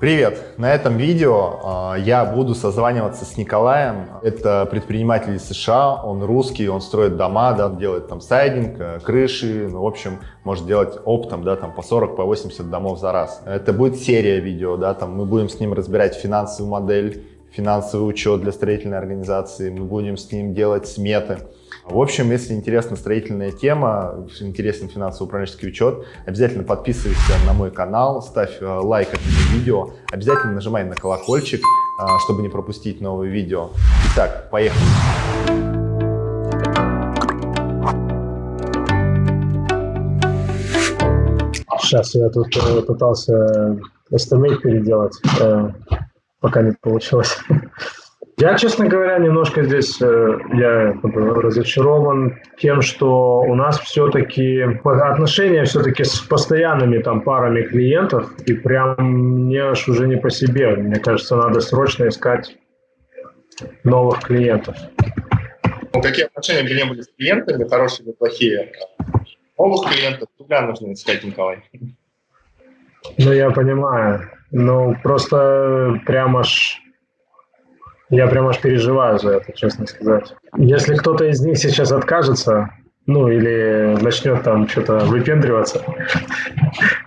Привет! На этом видео э, я буду созваниваться с Николаем. Это предприниматель из США, он русский, он строит дома, да, делает там сайдинг, э, крыши, ну, в общем, может делать оптом, да, там по 40, по 80 домов за раз. Это будет серия видео, да, там мы будем с ним разбирать финансовую модель, финансовый учет для строительной организации, мы будем с ним делать сметы. В общем, если интересна строительная тема, интересен финансово-управленческий учет, обязательно подписывайся на мой канал, ставь э, лайк этому видео, обязательно нажимай на колокольчик, э, чтобы не пропустить новые видео. Итак, поехали! Сейчас я тут э, пытался estimate переделать, пока не получилось. Я, честно говоря, немножко здесь э, я разочарован тем, что у нас все-таки отношения все-таки с постоянными там парами клиентов, и прям мне аж уже не по себе. Мне кажется, надо срочно искать новых клиентов. Ну, какие отношения бы не были с клиентами, хорошие или плохие, новых клиентов всегда нужно искать, Николай. Ну, я понимаю. Ну, просто прям аж я прям аж переживаю за это, честно сказать. Если кто-то из них сейчас откажется, ну, или начнет там что-то выпендриваться,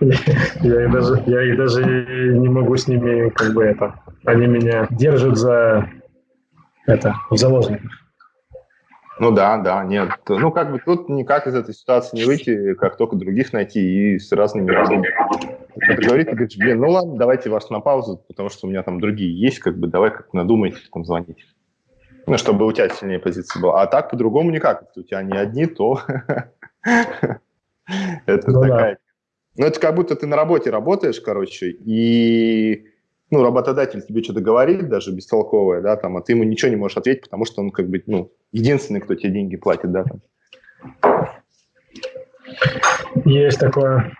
я их даже, я их даже не могу с ними, как бы это, они меня держат за это, в заложниках. Ну да, да, нет. Ну, как бы тут никак из этой ситуации не выйти, как только других найти и с разными разными. Кто-то говорит, ты говоришь, блин, ну ладно, давайте вас на паузу, потому что у меня там другие есть, как бы давай как надумайте, там звонить. Ну, чтобы у тебя сильнее позиция была. А так по-другому никак. Если у тебя не одни, то это ну такая... Ну, это как будто ты на работе работаешь, короче, и ну, работодатель тебе что-то говорит, даже бестолковое, да, там, а ты ему ничего не можешь ответить, потому что он как бы, ну, единственный, кто тебе деньги платит, да, там. Есть такое.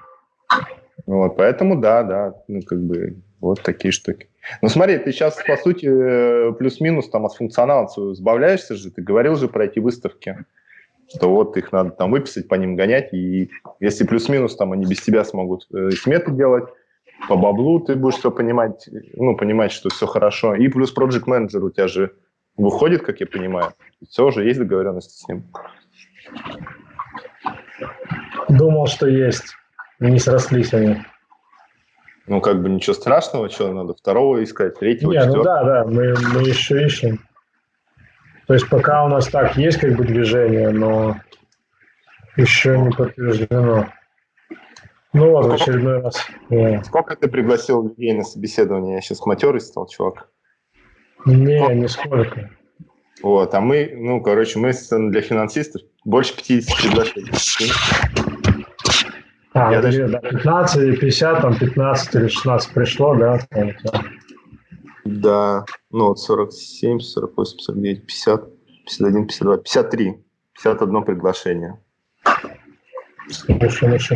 Вот, поэтому, да, да, ну, как бы, вот такие штуки. Ну, смотри, ты сейчас, по сути, э, плюс-минус там от функционала сбавляешься же, ты говорил же про эти выставки, что вот их надо там выписать, по ним гонять, и если плюс-минус там они без тебя смогут э, сметы делать, по баблу ты будешь все понимать, ну, понимать, что все хорошо. И плюс Project Manager у тебя же выходит, как я понимаю. Все уже есть договоренности с ним. Думал, что есть. Не срослись они. Ну, как бы ничего страшного, что надо второго искать, третьего, Не, четвертого. ну да, да, мы, мы еще ищем. То есть пока у нас так есть как бы движение, но еще не подтверждено. Ну вот, в очередной раз. Сколько ты пригласил людей на собеседование? Я сейчас матерый стал, чувак. Не, ну, нисколько. Вот, а мы, ну, короче, мы для финансистов больше 50 приглашений. А, я даже... да, 15 или 50, там 15 или 16 пришло, да? Да, ну вот 47, 48, 49, 50, 51, 52, 53, 51 приглашение. Ну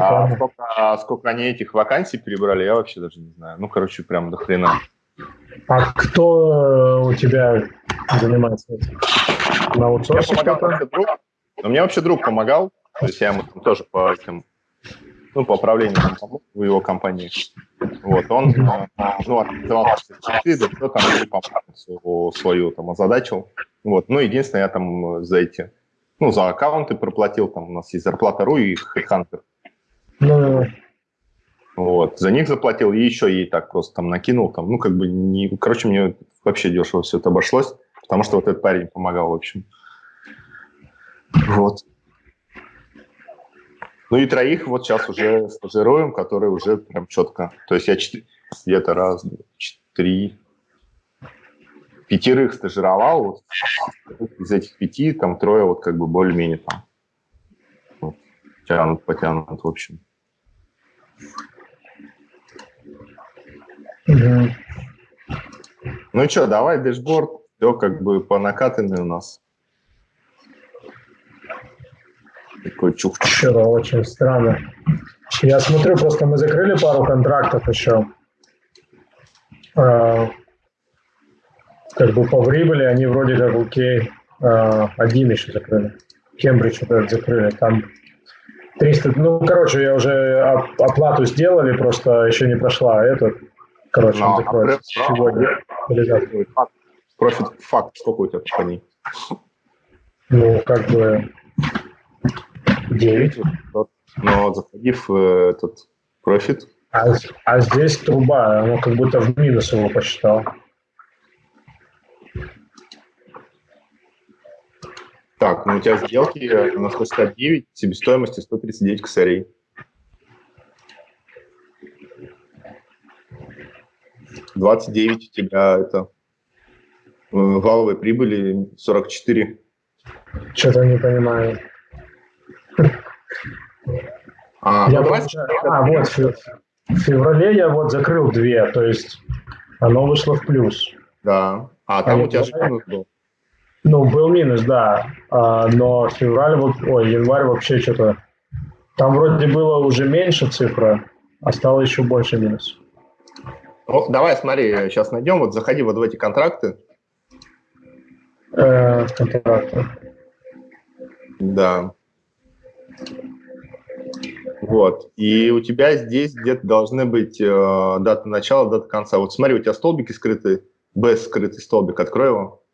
а сколько, а сколько они этих вакансий перебрали, я вообще даже не знаю. Ну, короче, прям до хрена. А кто у тебя занимается этим? На аутсорсе я помогал, друг, но мне вообще друг помогал, то есть я ему там тоже по этим, ну, по управлению помог в его компании. Вот, он, э, ну, организовал да кто там свою, свою там озадачил. Вот, ну, единственное, я там за эти ну, за аккаунты проплатил, там у нас есть зарплата.ру и HeadHunter. Ну, вот, за них заплатил, и еще ей так просто там накинул, там, ну, как бы, не, короче, мне вообще дешево все это обошлось, потому что вот этот парень помогал, в общем. Вот. Ну и троих вот сейчас уже стажируем, которые уже прям четко. То есть я где-то раз, два, три, пятерых стажировал, вот, из этих пяти там трое вот как бы более-менее там вот, тянут, потянут, в общем. Угу. Ну что, давай дэшборд, все как бы по накатанной у нас. Такой чух Вчера очень странно. Я смотрю, просто мы закрыли пару контрактов еще. А, как бы по прибыли они вроде как окей. А, один еще закрыли. Кембридж вот закрыли. Там 300, ну, короче, я уже оплату сделали, просто еще не прошла. Этот Короче, он закроется сегодня Профит факт, сколько у тебя по ней? Ну, как бы 9. Но заходи в э, этот профит. А, а здесь труба, оно как будто в минус его посчитал. Так, ну у тебя сделки на 169, себестоимости 139 косарей. Двадцать девять у тебя это э, валовой прибыли 44. Что-то не понимаю. А, я вот, а вот в феврале я вот закрыл две, то есть оно вышло в плюс. Да. А там а у тебя минус был. Ну, был минус, да. А, но февраль, вот, ой, январь вообще что-то... Там вроде было уже меньше цифра, а стало еще больше минус. Ну, давай, смотри, сейчас найдем, вот заходи вот в эти контракты. Э, контракты. Да. Вот. И у тебя здесь где-то должны быть э, дата начала, дата конца. Вот смотри, у тебя столбики скрыты, без скрытый столбик, открой его.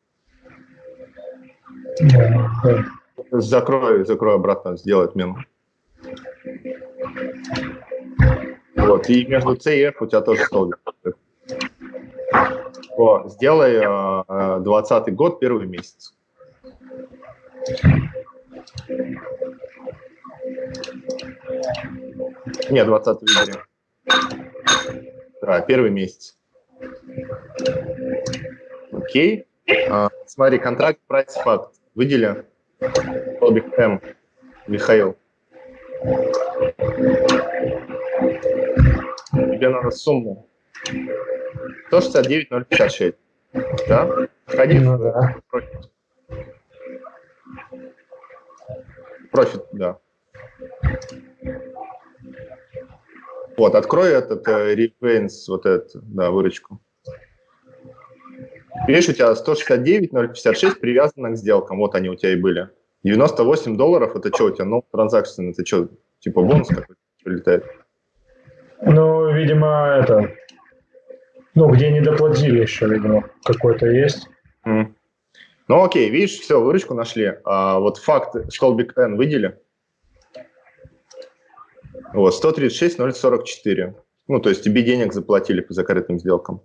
Закрой, закрой обратно, сделай отмену. Вот, и между C и F у тебя тоже столбик. О, сделай э, 20 год, первый месяц. Нет, 20 выбери. Да, первый месяц. Окей. А, смотри, контракт, прайс, факт. Выдели. Столбик М. Михаил. Тебе надо сумму. 169 056. Да? Входи ну, в да. профит. Профит, да. Вот, открой этот э, Repaints, вот эту, да, выручку. Видишь, у тебя 169, 056 привязано к сделкам, вот они у тебя и были. 98 долларов, это что у тебя, ну, транзакции, это что, типа бонус какой-то прилетает? Ну, видимо, это, ну, где не доплатили еще, видимо, какой-то есть. Mm. Ну, окей, видишь, все, выручку нашли. А, вот факт столбик N выдели. Вот, 136 044. Ну, то есть тебе денег заплатили по закрытым сделкам.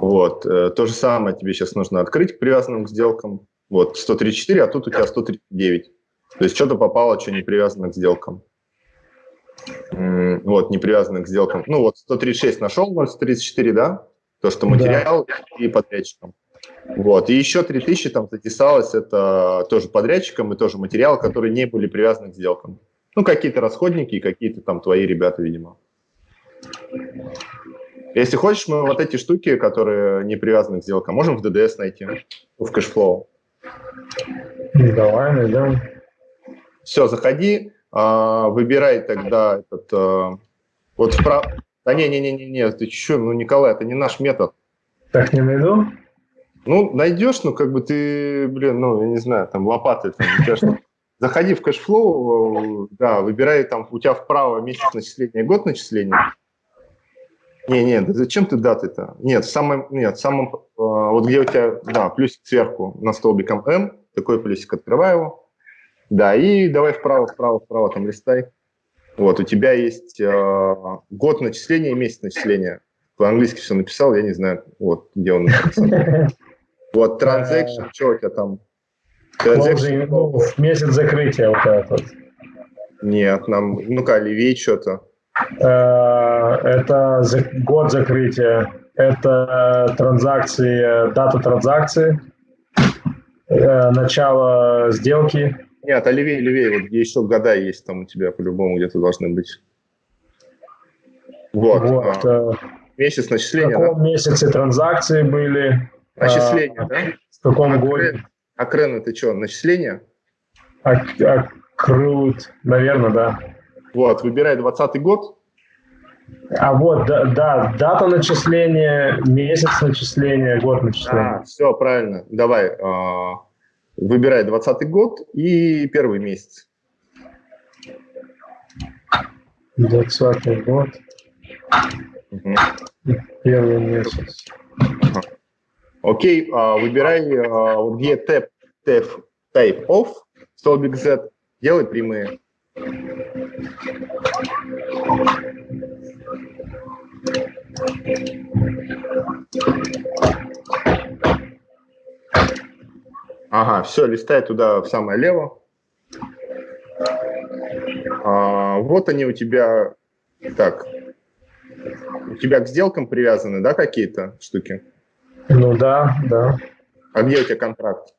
Вот, э, то же самое тебе сейчас нужно открыть к привязанным к сделкам. Вот, 134, а тут у тебя 139. То есть что-то попало, что не привязано к сделкам. Вот, не привязано к сделкам. Ну, вот 136 нашел, 134, да? То, что материал да. и подрядчикам. Вот, и еще 3000 там затесалось, это тоже подрядчикам и тоже материал, которые не были привязаны к сделкам. Ну, какие-то расходники и какие-то там твои ребята, видимо. Если хочешь, мы вот эти штуки, которые не привязаны к сделкам, можем в DDS найти, в cash flow. Давай, найдем. Все, заходи, а, выбирай тогда этот, а, вот вправо. Да не-не-не-не, ты что, ну, Николай, это не наш метод. Так не найду? Ну, найдешь, ну, как бы ты, блин, ну, я не знаю, там, лопаты, там, что Заходи в cash flow, да, выбирай там, у тебя вправо месяц начисления, год начисления. Не, нет, зачем ты даты-то? Нет, в самом, нет, в самом, э, вот где у тебя, да, плюсик сверху на столбиком М, такой плюсик, открывай его. Да, и давай вправо, вправо, вправо там листай. Вот, у тебя есть э, год начисления и месяц начисления. По-английски все написал, я не знаю, вот, где он написал. Вот, transaction, что у тебя там? В месяц закрытия вот этот. Нет, нам, ну-ка, левее что-то. Э, это год закрытия, это транзакции, дата транзакции, э, начало сделки. Нет, а левее, левее, вот где еще года есть там у тебя по-любому где-то должны быть. Вот. вот а, месяц начисления. В каком да? месяце транзакции были? Начисления, а, да? В каком а годе? А крен это что, начисление? Акрут, наверное, да. Вот, выбирай 20 год. А вот, да, да, дата начисления, месяц начисления, год начисления. А, все, правильно. Давай, э, выбирай 20 год и первый месяц. 20 год. Угу. Первый месяц. Окей, а, выбирай, а, вот где tab, tab, type off, столбик Z, делай прямые. Ага, все, листай туда в самое лево. А, вот они у тебя. Так. У тебя к сделкам привязаны, да, какие-то штуки? Ну да, да. А где у тебя контракт?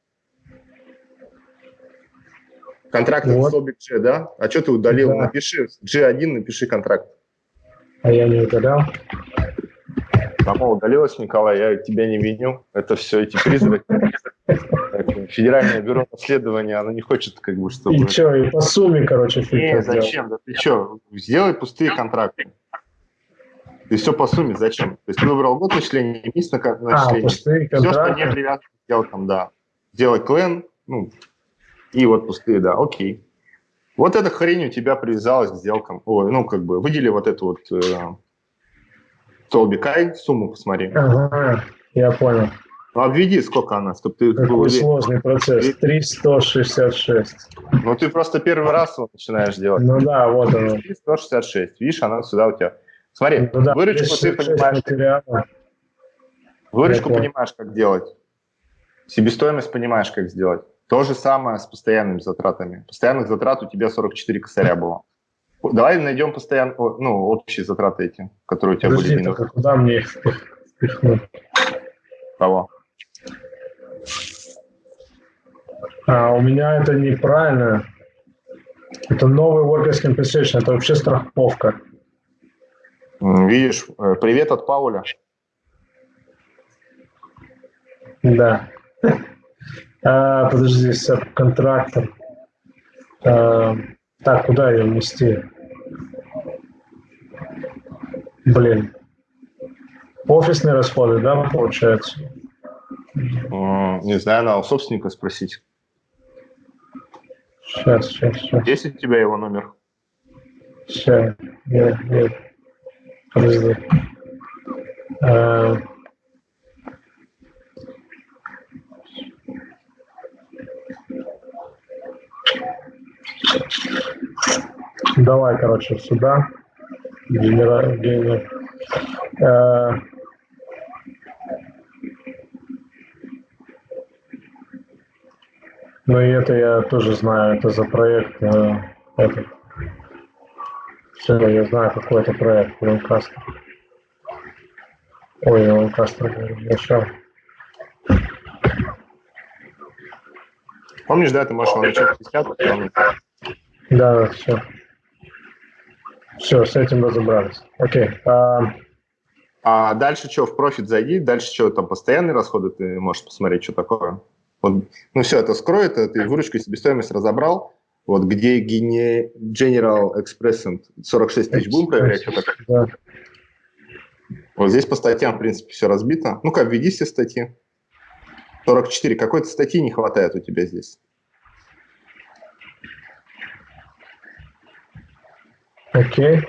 Контракт вот. это столбик G, да? А что ты удалил? Да. Напиши G1, напиши контракт. А я не удалял. Само удалилось, Николай, я тебя не виню. Это все эти призраки. Федеральное бюро расследования, оно не хочет, как бы, чтобы... И что, и по сумме, короче, Не, зачем? Да ты что, сделай пустые контракты. И все по сумме, зачем? То есть ты выбрал год начисления, месяц на начисление. А, пустые контракты. Все, что не привязано к сделкам, да. Сделай клен, ну, и вот пустые, да, окей. Вот эта хрень у тебя привязалась к сделкам. Ой, ну, как бы, выдели вот эту вот э, Толбикай, сумму посмотри. Ага, я понял. Ну, обведи, сколько она, чтобы ты Какой был сложный процесс. 366. Ну, ты просто первый раз его начинаешь делать. Ну да, вот оно. 366. Видишь, она сюда у тебя. Смотри, ну, да, выручку ты понимаешь. Материала. Выручку понимаешь, как делать. Себестоимость понимаешь, как сделать. То же самое с постоянными затратами. Постоянных затрат у тебя 44 косаря было. Давай найдем постоянно, ну, общие затраты эти, которые у тебя Подожди, были. Подожди, куда мне их впихнуть? Кого? А, у меня это неправильно. Это новый workers compensation, это вообще страховка. Видишь, э, привет от Пауля. Да. А, подожди, контрактор. А, так, куда ее внести? Блин. Офисные расходы, да, получается? Не знаю, надо у собственника спросить. Сейчас, сейчас, сейчас. Есть у тебя его номер? Сейчас, нет, нет. Подожди. А... Давай, короче, сюда. Генера... Генер... Э... Ну и это я тоже знаю, это за проект э, этот. Все, я знаю, какой это проект, Lancaster. Ой, Lancaster, начал. Помнишь, да, ты можешь его начать 50, Да, все. Все, с этим разобрались. Окей. А... а дальше что, в профит зайди, дальше что, там постоянные расходы, ты можешь посмотреть, что такое. Вот, ну все, это скроет, ты выручку и себестоимость разобрал. Вот где General Express 46 тысяч будем проверять, что такое. Да. Вот здесь по статьям, в принципе, все разбито. Ну-ка, введи все статьи. 44. Какой-то статьи не хватает у тебя здесь. Окей. Okay.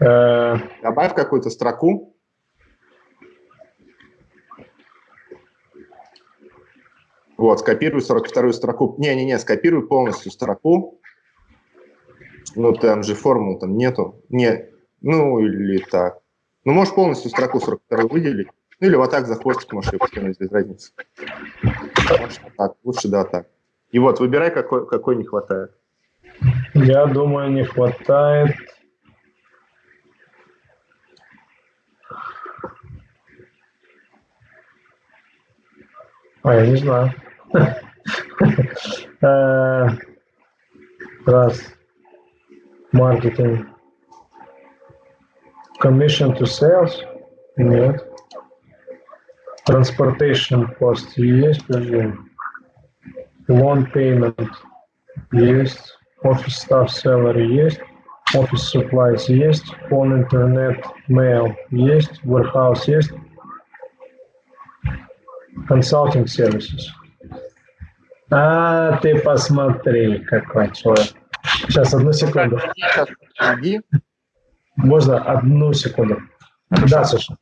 Uh... Добавь какую-то строку. Вот, скопируй 42-ю строку. Не-не-не, скопируй полностью строку. Ну, там же формул там нету. Не, ну, или так. Ну, можешь полностью строку 42 выделить. Ну, или вот так за хвостик можешь ее потянуть, без разницы. Может, так, лучше да, так. И вот, выбирай, какой, какой не хватает. Я думаю, не хватает. А, я не знаю. Э, раз. Маркетинг. Commission to sales? Нет. Transportation cost есть, подожди. Loan payment есть. Office staff salary есть. Office supplies есть. Phone, internet, mail есть. Warehouse есть. Consulting services. А, ты посмотри, какой человек. Сейчас, одну секунду. Можно одну секунду. Да, Саша.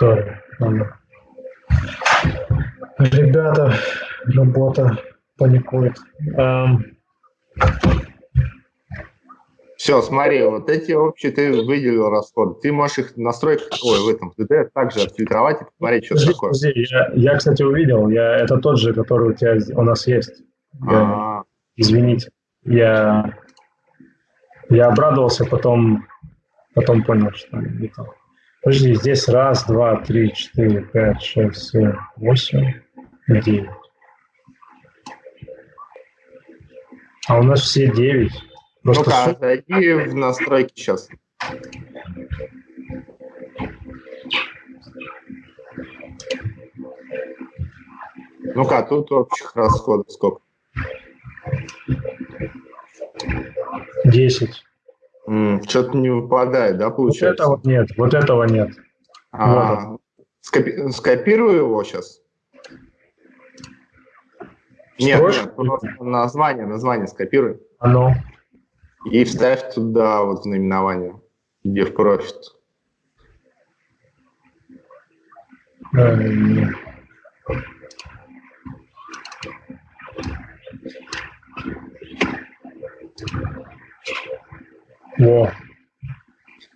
Sorry. Ребята, работа паникует. Um... Все, смотри, вот эти общие ты выделил расходы. Ты можешь их в настройках, ой, в этом ТД также отфильтровать и посмотреть, что подожди, такое. Подожди, я, я, кстати, увидел, я, это тот же, который у тебя у нас есть. Я, а. извините, я, я обрадовался, потом, потом понял, что не то. Подожди, здесь раз, два, три, четыре, пять, шесть, семь, восемь, девять. А у нас все девять. Ну-ка, зайди в настройки сейчас. Ну-ка, тут общих расходов сколько? Десять. Что-то не выпадает, да, получается? Вот этого нет, вот этого нет. А, вот. скопи скопирую его сейчас. Нет, нет, просто название, название скопируй. Оно. И вставь туда вот в наименование, где в профит. Во.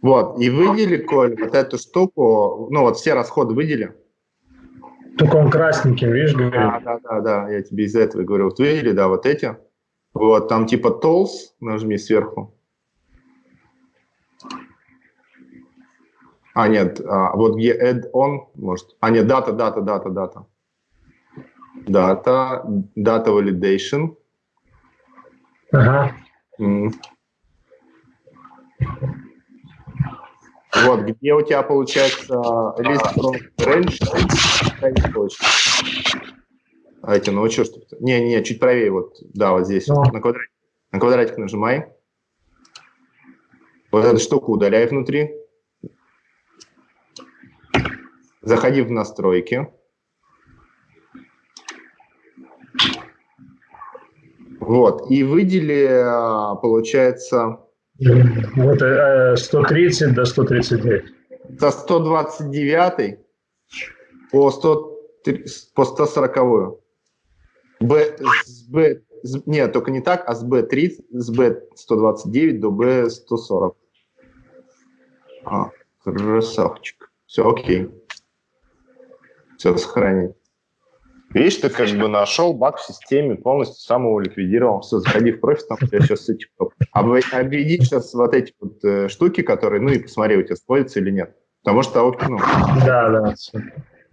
Вот, и выдели, Коль, вот эту штуку, ну вот все расходы выдели. Только он красненьким, видишь, говорит. А, да, да, да, я тебе из этого говорю. Вот видели, да, вот эти. Вот, там типа tools, нажми сверху. А, нет, а, вот где add-on, может. А, нет, дата, дата, дата, дата. Дата, дата validation. Ага. Mm. Вот, где у тебя получается list from range, а эти, ну что, что Не, не, чуть правее, вот, да, вот здесь, ну. на, квадратик, на квадратик нажимай. Вот эту штуку удаляй внутри. Заходи в настройки. Вот, и выдели, а, получается... Вот 130 э, до 139. Со 129 по, 100, по 140. Б, с Б, с, нет, только не так, а с B30, с B129 до B140. А, красавчик. Все, окей. Все, сохранить. Видишь, ты как бы нашел баг в системе, полностью сам его ликвидировал. Все, заходи в профит, там у тебя сейчас эти... Обведи сейчас вот эти вот э, штуки, которые, ну и посмотри, у тебя сходятся или нет. Потому что, ну... Да, да,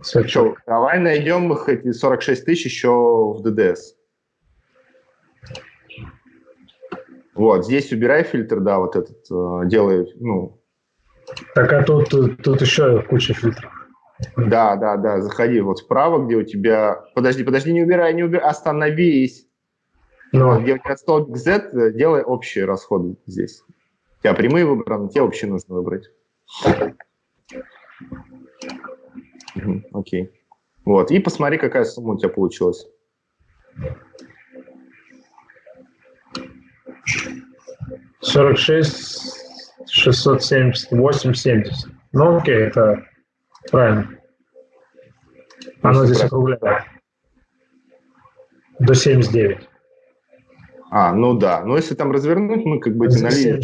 что, давай найдем их, эти 46 тысяч еще в ДДС. Вот, здесь убирай фильтр, да, вот этот, э, делай, ну... Так, а тут, тут, тут еще куча фильтров. Да, да, да, заходи вот вправо, где у тебя... Подожди, подожди, не убирай, не убирай, остановись. Ну. Вот, где у тебя столбик Z, делай общие расходы здесь. У тебя прямые выбраны, тебе общие нужно выбрать. Окей. Вот, и посмотри, какая сумма у тебя получилась. Сорок шесть, шестьсот семьдесят восемь, семьдесят. Ну, окей, это правильно. Оно здесь округляет. До 79. А, ну да. Ну, если там развернуть, мы как бы эти налили.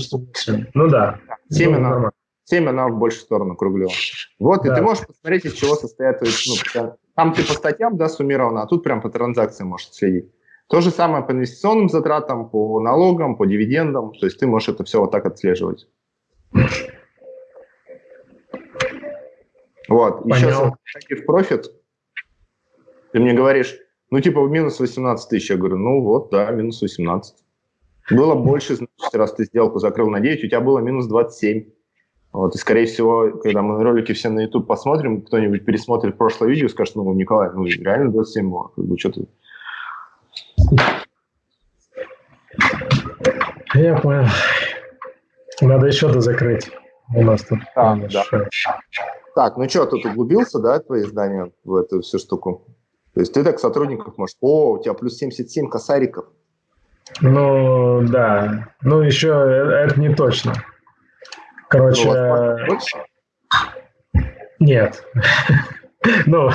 Ну да. 7 ну, 7 она в большую сторону округлила. Вот, да. и ты можешь посмотреть, из чего состоят... Ну, там ты по статьям, да, суммировано, а тут прям по транзакциям можешь следить. То же самое по инвестиционным затратам, по налогам, по дивидендам. То есть ты можешь это все вот так отслеживать. Вот. Понял. Еще в профит. Ты мне говоришь, ну, типа, минус 18 тысяч. Я говорю, ну, вот, да, минус 18. Было больше, значит, раз ты сделку закрыл на 9, у тебя было минус 27. Вот, и, скорее всего, когда мы ролики все на YouTube посмотрим, кто-нибудь пересмотрит прошлое видео и скажет, ну, Николай, ну, реально 27 было, как бы, что ты... Я понял. Надо еще дозакрыть. У нас тут. А, да. Так, ну что, тут углубился, да, твои здания в эту всю штуку? То есть ты так сотрудников можешь... О, у тебя плюс 77 косариков. Ну, да. Ну, еще э, это не точно. Короче, нет. Ну,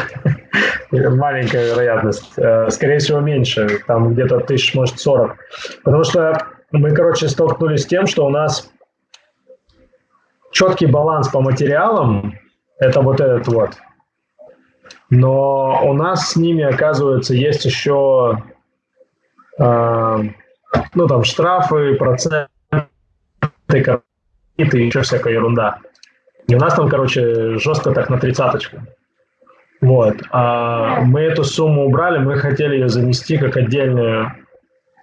маленькая вероятность. Э, скорее всего, меньше. Там где-то тысяч, может, сорок. Потому что мы, короче, столкнулись с тем, что у нас четкий баланс по материалам – это вот этот вот. Но у нас с ними, оказывается, есть еще э, ну, там, штрафы, проценты, и еще всякая ерунда. И у нас там, короче, жестко так на тридцаточку. Вот. А мы эту сумму убрали, мы хотели ее занести как отдельную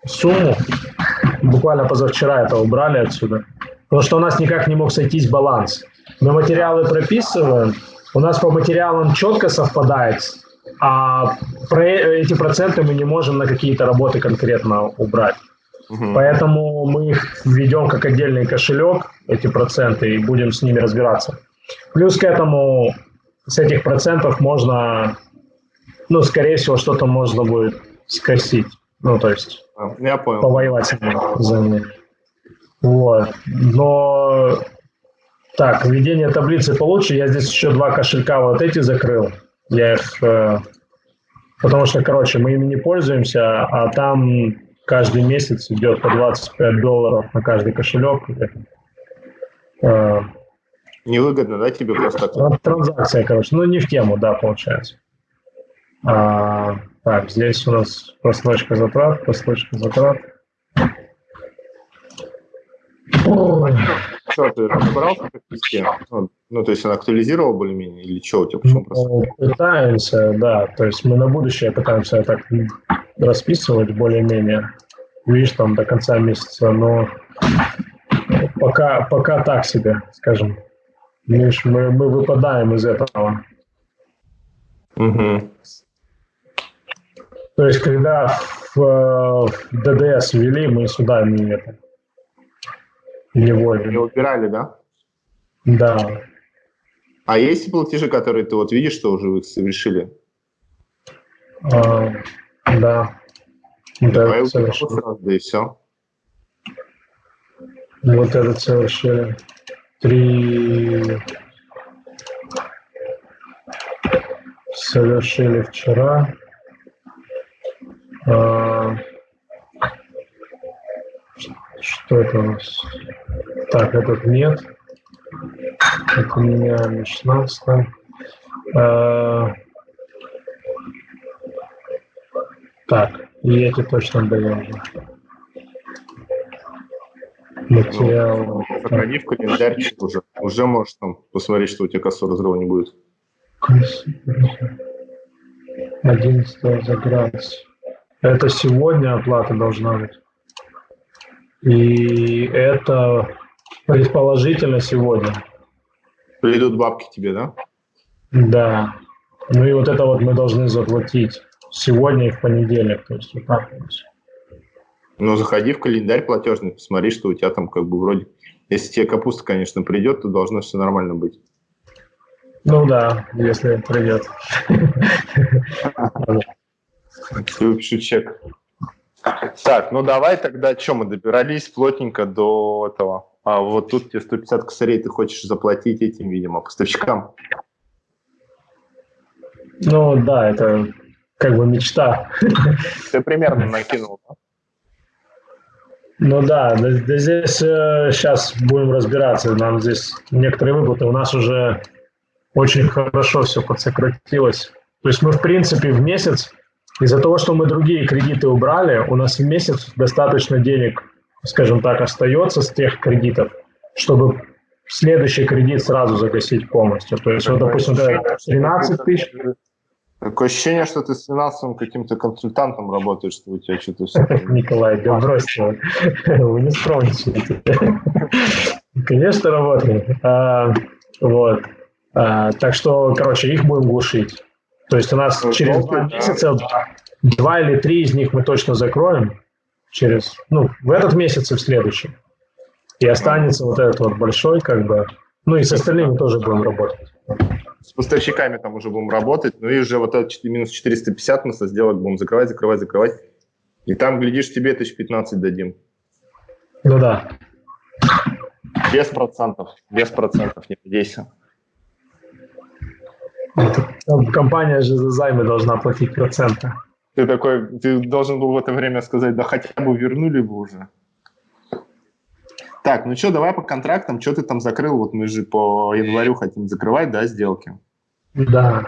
сумму. Буквально позавчера это убрали отсюда. Потому что у нас никак не мог сойтись баланс. Мы материалы прописываем, у нас по материалам четко совпадает, а про эти проценты мы не можем на какие-то работы конкретно убрать. Угу. Поэтому мы их введем как отдельный кошелек, эти проценты, и будем с ними разбираться. Плюс к этому с этих процентов можно, ну, скорее всего, что-то можно будет скосить. Ну, то есть а, я понял. повоевать за них. Вот. Но так, введение таблицы получше. Я здесь еще два кошелька вот эти закрыл. Я их... Э, потому что, короче, мы ими не пользуемся, а там каждый месяц идет по 25 долларов на каждый кошелек. Э, Невыгодно, да, тебе просто так? Транзакция, короче. Ну, не в тему, да, получается. А, так, здесь у нас просрочка затрат, просрочка затрат. Что, ты разобрался в ну, ну, то есть он актуализировал более-менее или что у тебя? Почему ну, пытаемся, да. То есть мы на будущее пытаемся так расписывать более-менее. Видишь, там до конца месяца, но пока, пока так себе, скажем. Видишь, мы, мы выпадаем из этого. Угу. То есть, когда в, в ДДС ввели, мы сюда не это не вводим. Не убирали, да? Да. А есть платежи, которые ты вот видишь, что уже вы совершили? А, да. Давай сразу, да и все. Вот этот совершили. Три совершили вчера. А, что это у нас? Так, этот нет. Это у меня на 16 а, Так, и эти точно даем же. Материал. Ну, сохрани в календарчик уже. Уже можешь там посмотреть, что у тебя кассового разрыва не будет. 11 заграть. Это сегодня оплата должна быть. И это предположительно сегодня. Придут бабки тебе, да? Да. Ну и вот это вот мы должны заплатить сегодня и в понедельник. То есть вот так вот. Ну, заходи в календарь платежный, посмотри, что у тебя там как бы вроде... Если тебе капуста, конечно, придет, то должно все нормально быть. Ну да, если придет. Я выпишу чек. Так, ну давай тогда, что мы добирались плотненько до этого. А вот тут тебе 150 косарей ты хочешь заплатить этим, видимо, поставщикам. Ну да, это как бы мечта. Ты примерно накинул, да? Ну да, да, да здесь э, сейчас будем разбираться. Нам здесь некоторые выплаты. У нас уже очень хорошо все подсократилось. То есть мы, в принципе, в месяц из-за того, что мы другие кредиты убрали, у нас в месяц достаточно денег, скажем так, остается с тех кредитов, чтобы следующий кредит сразу загасить полностью. То есть, вот, допустим, 13 тысяч. Такое ощущение, что ты с финансовым каким-то консультантом работаешь, что у тебя что-то все... Николай, да бросьте, вы не скромничаете. Конечно, работаем. А, вот. А, так что, короче, их будем глушить. То есть у нас ну, через два месяца два или три из них мы точно закроем через, ну, в этот месяц и в следующем. И останется вот этот вот большой, как бы, ну и с остальными тоже будем работать. С поставщиками там уже будем работать, ну и уже вот этот минус 450 мы со сделок будем закрывать, закрывать, закрывать. И там, глядишь, тебе тысяч 15 дадим. Ну да. Без процентов. Без процентов, не надейся. Компания же за займы должна платить проценты. Ты такой, ты должен был в это время сказать, да хотя бы вернули бы уже. Так, ну что, давай по контрактам, что ты там закрыл? Вот мы же по январю хотим закрывать, да, сделки? Да.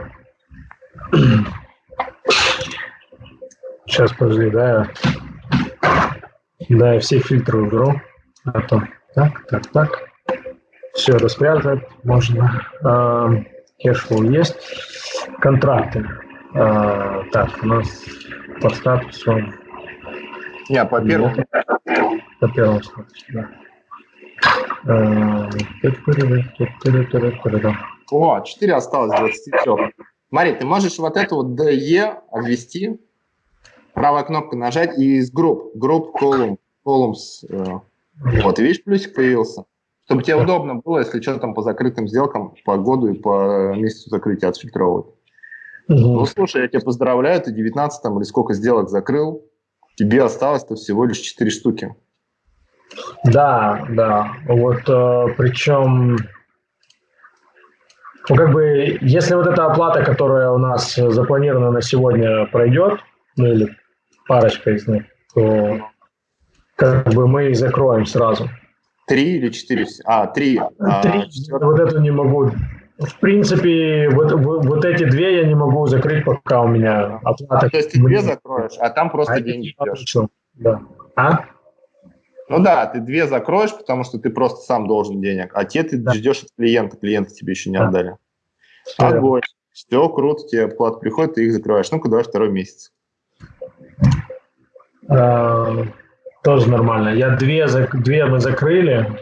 Сейчас, подожди, да, да, я все фильтры уберу. А то так, так, так. Все распрятать можно. Cash flow есть. Контракты. А, так, у нас по статусу... Не, по первому. По первому статусу, да. А, О, 4 осталось, 23. Смотри, ты можешь вот эту вот DE обвести, правая кнопка нажать и из group, group column, columns, э, вот, видишь, плюсик появился. Чтобы тебе удобно было, если что там по закрытым сделкам, по году и по месяцу закрытия отфильтровывать. Угу. Ну, слушай, я тебя поздравляю, ты 19 там или сколько сделок закрыл, тебе осталось-то всего лишь 4 штуки. Да, да. Вот э, причем, ну, как бы, если вот эта оплата, которая у нас запланирована на сегодня, пройдет, ну или парочка из них, то как бы мы их закроем сразу. Три или четыре? А, три. А, три. А, вот это не могу. В принципе, вот, вот эти две я не могу закрыть, пока у меня оплата. А, то есть ты две закроешь, а там просто а деньги ждешь. Да. А? Ну да, ты две закроешь, потому что ты просто сам должен денег, а те ты да. ждешь от клиента, клиента тебе еще не да. отдали. Огонь. Все, круто, тебе плата приходит, ты их закрываешь. Ну-ка, давай второй месяц. А, тоже нормально. Я две, две мы закрыли.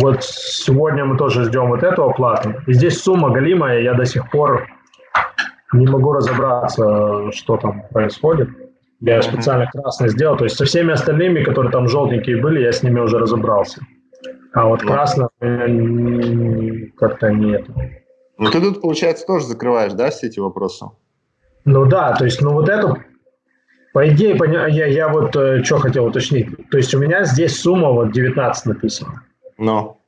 Вот сегодня мы тоже ждем вот эту оплату. И здесь сумма галимая, я до сих пор не могу разобраться, что там происходит. Я специально красный сделал. То есть со всеми остальными, которые там желтенькие были, я с ними уже разобрался. А вот красного как-то нет. Ну ты тут, получается, тоже закрываешь, да, все эти вопросы? Ну да, то есть, ну вот эту по идее, я, я вот э, что хотел уточнить. То есть у меня здесь сумма вот 19 написана. Но.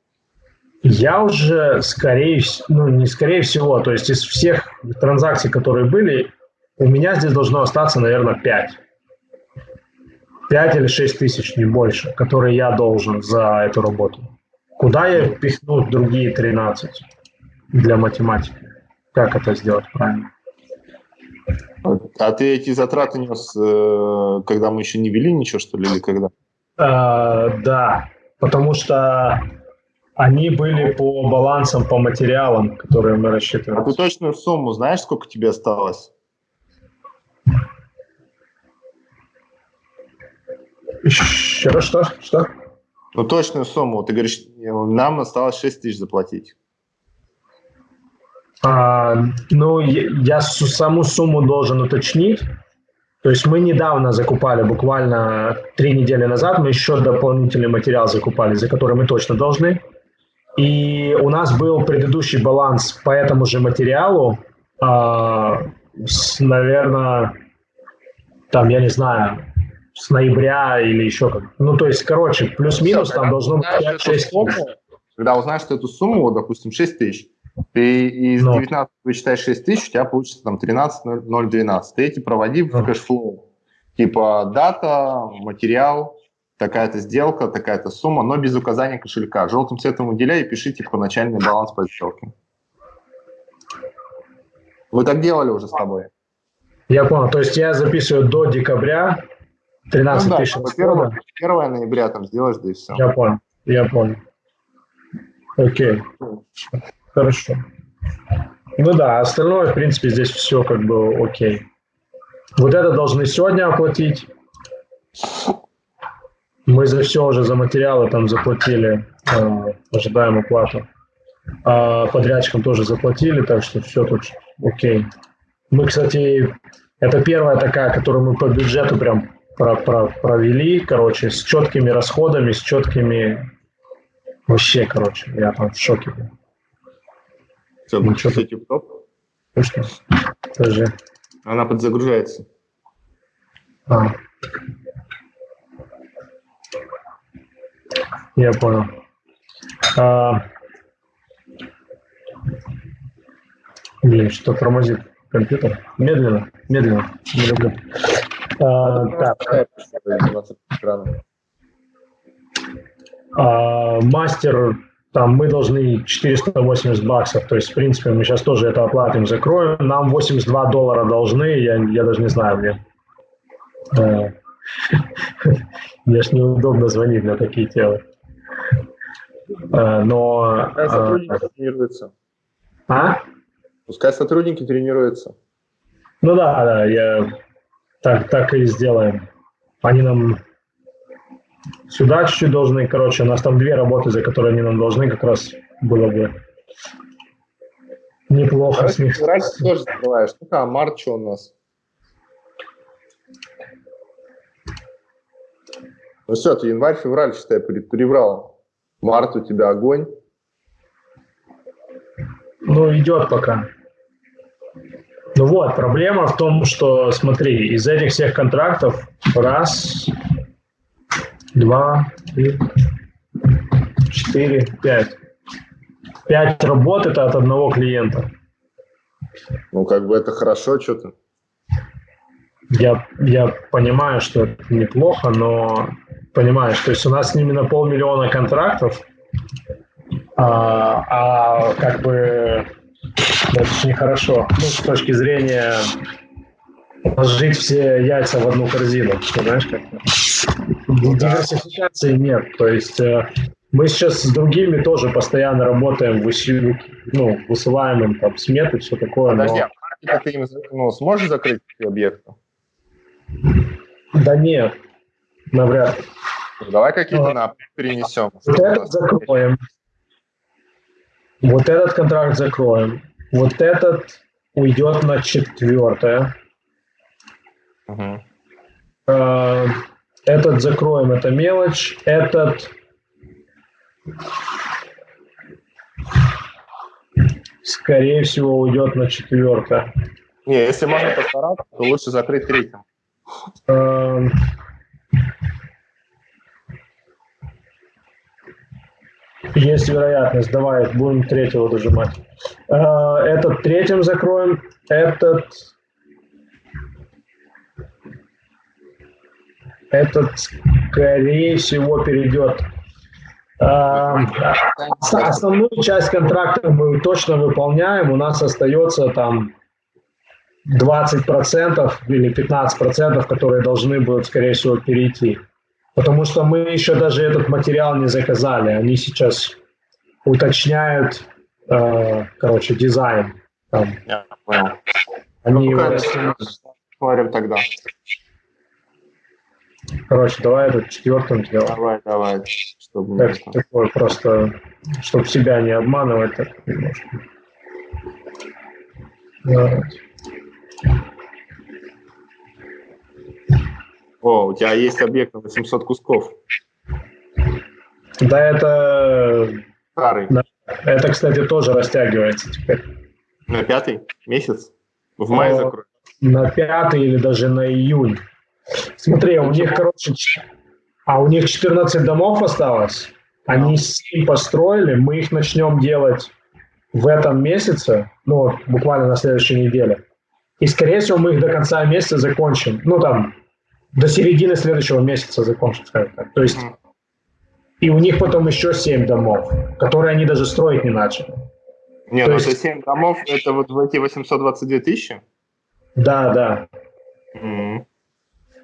Я уже, скорее ну не скорее всего, то есть из всех транзакций, которые были, у меня здесь должно остаться, наверное, 5. 5 или 6 тысяч, не больше, которые я должен за эту работу. Куда я пихну другие 13 для математики? Как это сделать правильно? А ты эти затраты нес, э, когда мы еще не вели ничего, что ли, или когда? А, да, потому что они были по балансам, по материалам, которые мы рассчитывали. А ты точную сумму знаешь, сколько тебе осталось? Еще раз, что? Что? Ну, точную сумму. Ты говоришь, нам осталось 6 тысяч заплатить. А, ну, я саму сумму должен уточнить. То есть мы недавно закупали, буквально три недели назад, мы еще дополнительный материал закупали, за который мы точно должны. И у нас был предыдущий баланс по этому же материалу, а, с, наверное, там, я не знаю, с ноября или еще как. Ну, то есть, короче, плюс-минус там должно быть 5-6 Когда узнаешь что эту сумму, допустим, 6 тысяч, ты из Но. 19 вычитаешь 6 тысяч, у тебя получится там 13 012. Ты эти проводи в cash flow. Типа дата, материал, такая-то сделка, такая-то сумма, но без указания кошелька. Желтым цветом выделяй и пиши типа начальный баланс по сделке. Вы так делали уже с тобой? Я понял. То есть я записываю до декабря 13 ну, тысяч. Да, 1, 1 ноября там сделаешь, да и все. Я понял. Я понял. Окей. Хорошо. Ну да, остальное, в принципе, здесь все как бы окей. Вот это должны сегодня оплатить. Мы за все уже, за материалы там заплатили, э, ожидаем оплату. А подрядчикам тоже заплатили, так что все тут окей. Мы, кстати, это первая такая, которую мы по бюджету прям про про провели, короче, с четкими расходами, с четкими... Вообще, короче, я там в шоке был. Все, ну, что в топ? Точно. Подожди. Она подзагружается. А. Я понял. А, блин, что тормозит компьютер. Медленно, медленно. Не люблю. А, так. А, мастер, там мы должны 480 баксов, то есть, в принципе, мы сейчас тоже это оплатим, закроем. Нам 82 доллара должны, я, я даже не знаю, мне. А, мне ж неудобно звонить на такие темы. А, но... Пускай сотрудники а, тренируются. А? Пускай сотрудники тренируются. Ну да, да, я так, так и сделаем. Они нам сюда чуть-чуть должны, короче, у нас там две работы, за которые они нам должны, как раз было бы неплохо а с них. Раньше тоже закрываешь. Ну а март что у нас? Ну все, ты январь-февраль, считай, перебрал. Март у тебя огонь. Ну, идет пока. Ну вот, проблема в том, что, смотри, из этих всех контрактов раз, два, три, четыре, пять. Пять работ это от одного клиента. Ну, как бы это хорошо, что-то. Я, я понимаю, что это неплохо, но понимаешь, то есть у нас с ними на полмиллиона контрактов, а, а как бы это очень хорошо. Ну, с точки зрения положить все яйца в одну корзину, понимаешь, как Диверсификации нет. То есть э, мы сейчас с другими тоже постоянно работаем, выси, ну, высылаем им там сметы, все такое. Подожди, но... а ты им ну, сможешь закрыть объекты? Да нет, навряд ли. Давай какие-то на перенесем. Вот этот закроем. Вот этот контракт закроем. Вот этот уйдет на четвертое. Угу. Этот закроем, это мелочь. Этот скорее всего уйдет на четвертое. Не, если можно постараться, то лучше закрыть третьим. Есть вероятность. Давай, будем третьего дожимать. А, этот третьим закроем. Этот... Этот, скорее всего, перейдет. А, основную часть контракта мы точно выполняем. У нас остается там 20% или 15%, которые должны будут, скорее всего, перейти. Потому что мы еще даже этот материал не заказали. Они сейчас уточняют, э, короче, дизайн. Там. Я понял. Они ну, его... Тогда. Короче, давай этот четвертым сделаем. Давай, давай. Чтобы так, такое просто, чтобы себя не обманывать так немножко. Давай. О, у тебя есть объект на 800 кусков. Да, это... Старый. Да. Это, кстати, тоже растягивается теперь. На пятый месяц? В мае закроют? На пятый или даже на июнь. Смотри, у них, короче, а у них 14 домов осталось. Они 7 построили, мы их начнем делать в этом месяце, ну, буквально на следующей неделе. И, скорее всего, мы их до конца месяца закончим. Ну, там, до середины следующего месяца закончим, скажем так. То есть, и у них потом еще 7 домов, которые они даже строить не начали. Не, То ну есть... это 7 домов, это вот в эти 822 тысячи? Да, да. Mm-hmm.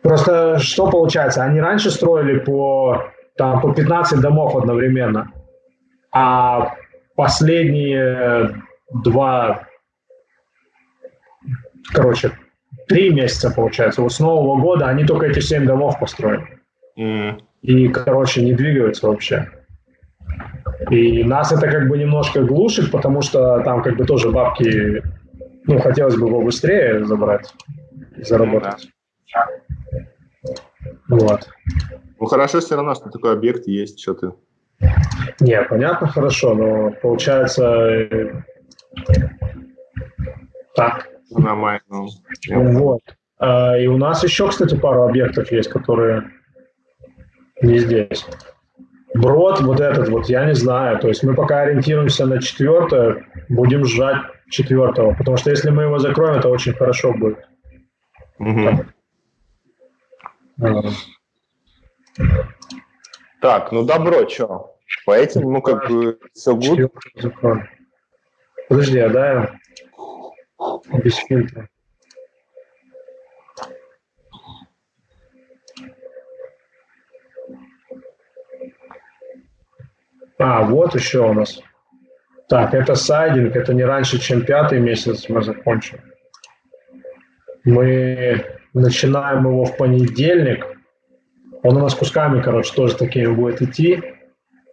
Просто что получается? Они раньше строили по, там, по 15 домов одновременно, а последние два, короче, три месяца, получается. Вот с Нового года они только эти семь домов построили. Mm. И, короче, не двигаются вообще. И нас это как бы немножко глушит, потому что там как бы тоже бабки, ну, хотелось бы его быстрее забрать, заработать. Вот. Ну, хорошо все равно, что такой объект есть, что ты... Не, понятно, хорошо, но получается э, так. Нормально. Вот. А, и у нас еще, кстати, пару объектов есть, которые не здесь. Брод вот этот вот, я не знаю. То есть мы пока ориентируемся на четвертое, будем сжать четвертого. Потому что если мы его закроем, это очень хорошо будет. Угу. Так, ну добро, что? По этим, ну как бы, все good. Подожди, а да, без фильтра. А, вот еще у нас. Так, это сайдинг, это не раньше, чем пятый месяц мы закончим. Мы начинаем его в понедельник. Он у нас кусками, короче, тоже такими будет идти.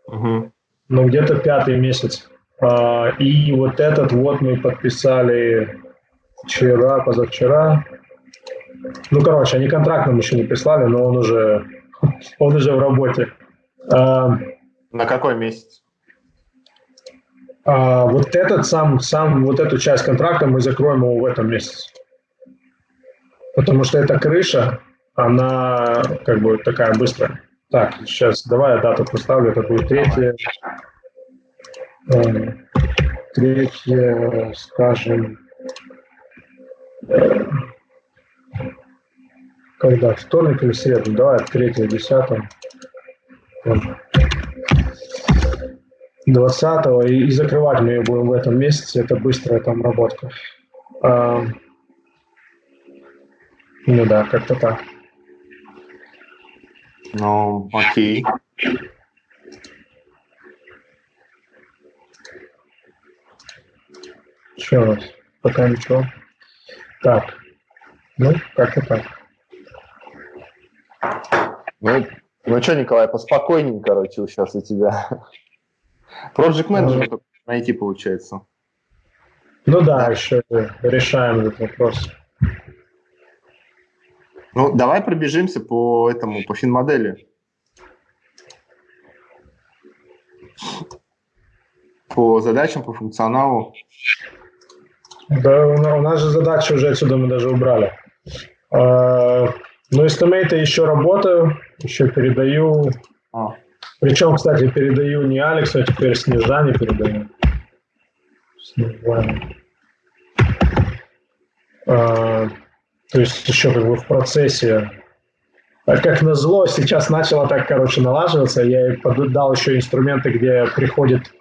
Угу. Но где-то пятый месяц. А, и вот этот вот мы подписали вчера, позавчера. Ну, короче, они контракт нам еще не прислали, но он уже, он уже в работе. А, на какой месяц? А, вот этот сам, сам, вот эту часть контракта мы закроем его в этом месяце. Потому что эта крыша, она как бы такая быстрая. Так, сейчас давай я дату поставлю, это будет третье, э, третье, скажем, э, когда, вторник или среду, давай, третье, десятое. 20 и, и закрывать мы ее будем в этом месяце. Это быстрая там работка. А, ну да, как-то так. Ну, окей. Еще раз. Пока ничего. Так. Ну, как-то так. Ну, ну что, Николай, поспокойнее, короче, сейчас у тебя. Project Manager ну, найти получается. Ну да, да, еще решаем этот вопрос. Ну, давай пробежимся по этому, по финмодели. По задачам, по функционалу. Да, у нас же задачи уже отсюда мы даже убрали. А, ну, эстимейты еще работаю, еще передаю. А. Причем, кстати, передаю не Алексу, а теперь Снежане передаю. Снежане. То есть еще как бы в процессе. А как назло, сейчас начало так, короче, налаживаться. Я ей дал еще инструменты, где приходит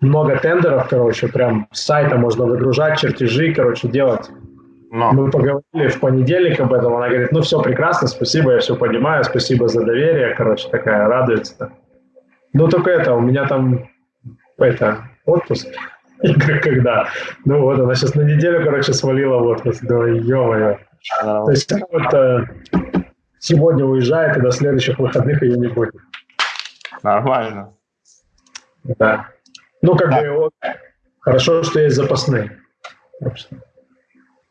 много тендеров, короче, прям с сайта можно выгружать чертежи, короче, делать. Но. Мы поговорили в понедельник об этом, она говорит, ну все прекрасно, спасибо, я все понимаю, спасибо за доверие, короче, такая радуется. Ну, только это, у меня там, это, отпуск. Когда? Ну вот, она сейчас на неделю, короче, свалила в отпуск. Да, ё-моё. То есть вот э, сегодня уезжает, и до следующих выходных ее не будет. Нормально. Да. Ну, как да. бы, вот, хорошо, что есть запасные.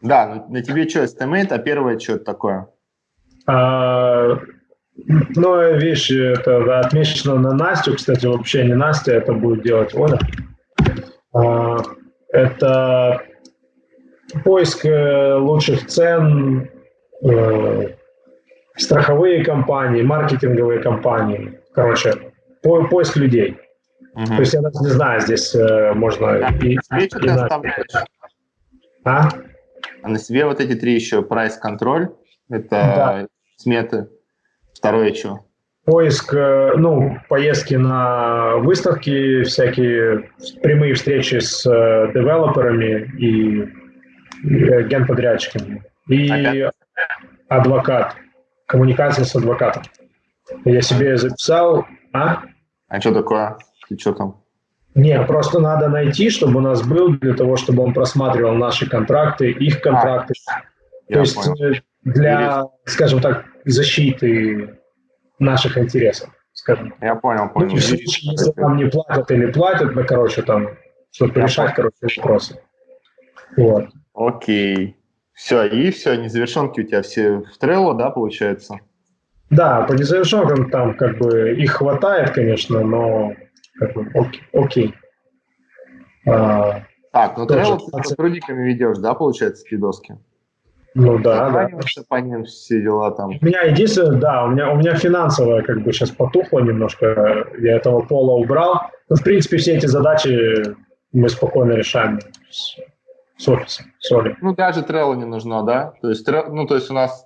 Да, ну, на тебе что, estimate, а первое что такое? А, ну, видишь, это отмечено на Настю, кстати, вообще не Настя, это будет делать Оля. А, это поиск э, лучших цен, э, страховые компании, маркетинговые компании. Короче, по, поиск людей. Угу. То есть я даже не знаю, здесь э, можно... А, и, и, ты А? а на себе вот эти три еще прайс-контроль, это да. сметы. Второе что? Поиск, э, ну, поездки на выставки, всякие прямые встречи с э, девелоперами и генподрядчиками. И Опять? адвокат, коммуникация с адвокатом. Я себе записал, а? А что такое? И что там? Не, просто надо найти, чтобы у нас был, для того, чтобы он просматривал наши контракты, их контракты. А, То есть понял. Э, для, скажем так, защиты наших интересов, скажем. Я понял, понял. Ну, случае, если нам не платят или платят, ну, короче, там, чтобы решать, короче, вопросы. Вот. Окей. Все, и все, незавершенки у тебя все в Trello, да, получается? Да, по незавершенкам там как бы их хватает, конечно, но как бы окей. окей. А, так, ну Trello ты с сотрудниками ведешь, да, получается, эти доски? Ну да, да. по ним все дела там. У меня единственное, да, у меня, у меня финансовое как бы сейчас потухло немножко, я этого пола убрал. Ну, в принципе, все эти задачи мы спокойно решаем с, офисом, с Олей. Ну, даже Trello не нужно, да? То есть, ну, то есть у нас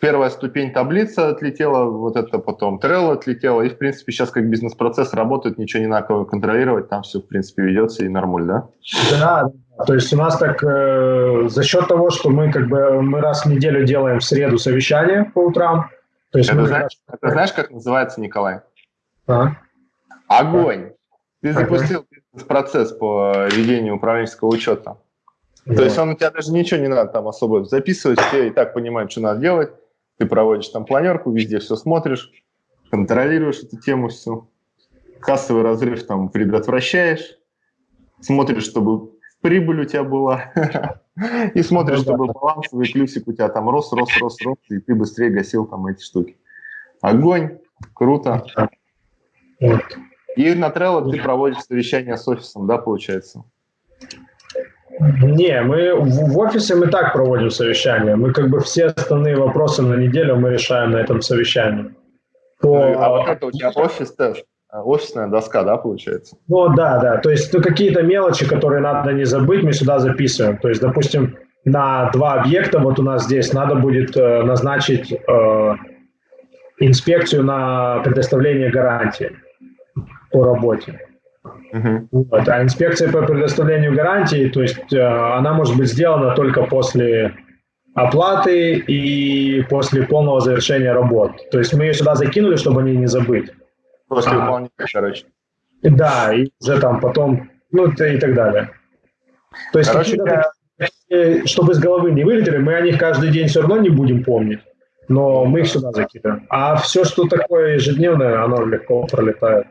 первая ступень таблица отлетела, вот это потом Trello отлетело, и, в принципе, сейчас как бизнес-процесс работает, ничего не надо контролировать, там все, в принципе, ведется и нормуль, да? Да, то есть у нас так э, за счет того, что мы как бы мы раз в неделю делаем в среду совещание по утрам. То есть это, мы знаешь, раз... это знаешь, как называется, Николай? А? Огонь. Ты запустил процесс по ведению управленческого учета. Да. То есть он у тебя даже ничего не надо там особо записывать, все и так понимают, что надо делать. Ты проводишь там планерку, везде все смотришь, контролируешь эту тему всю. Кассовый разрыв там предотвращаешь, смотришь, чтобы прибыль у тебя была, и смотришь, ну чтобы балансовый плюсик у тебя там рос, рос, рос, рос, и ты быстрее гасил там эти штуки. Огонь, круто. И на Trello ты проводишь совещание с офисом, да, получается? Не, мы в, в офисе мы так проводим совещание. Мы как бы все основные вопросы на неделю мы решаем на этом совещании. По... Ну, а вот это у тебя офис тест? Офисная доска, да, получается? Ну да, да. То есть ну, какие-то мелочи, которые надо не забыть, мы сюда записываем. То есть, допустим, на два объекта вот у нас здесь надо будет э, назначить э, инспекцию на предоставление гарантии по работе. Uh-huh. Вот. А инспекция по предоставлению гарантии, то есть э, она может быть сделана только после оплаты и после полного завершения работ. То есть мы ее сюда закинули, чтобы они не забыть. После а, выполнения, короче. Да, и уже там потом, ну и так далее. То есть, короче, я... чтобы из головы не вылетели, мы о них каждый день все равно не будем помнить, но мы их сюда закидываем. А все, что такое ежедневное, оно легко пролетает.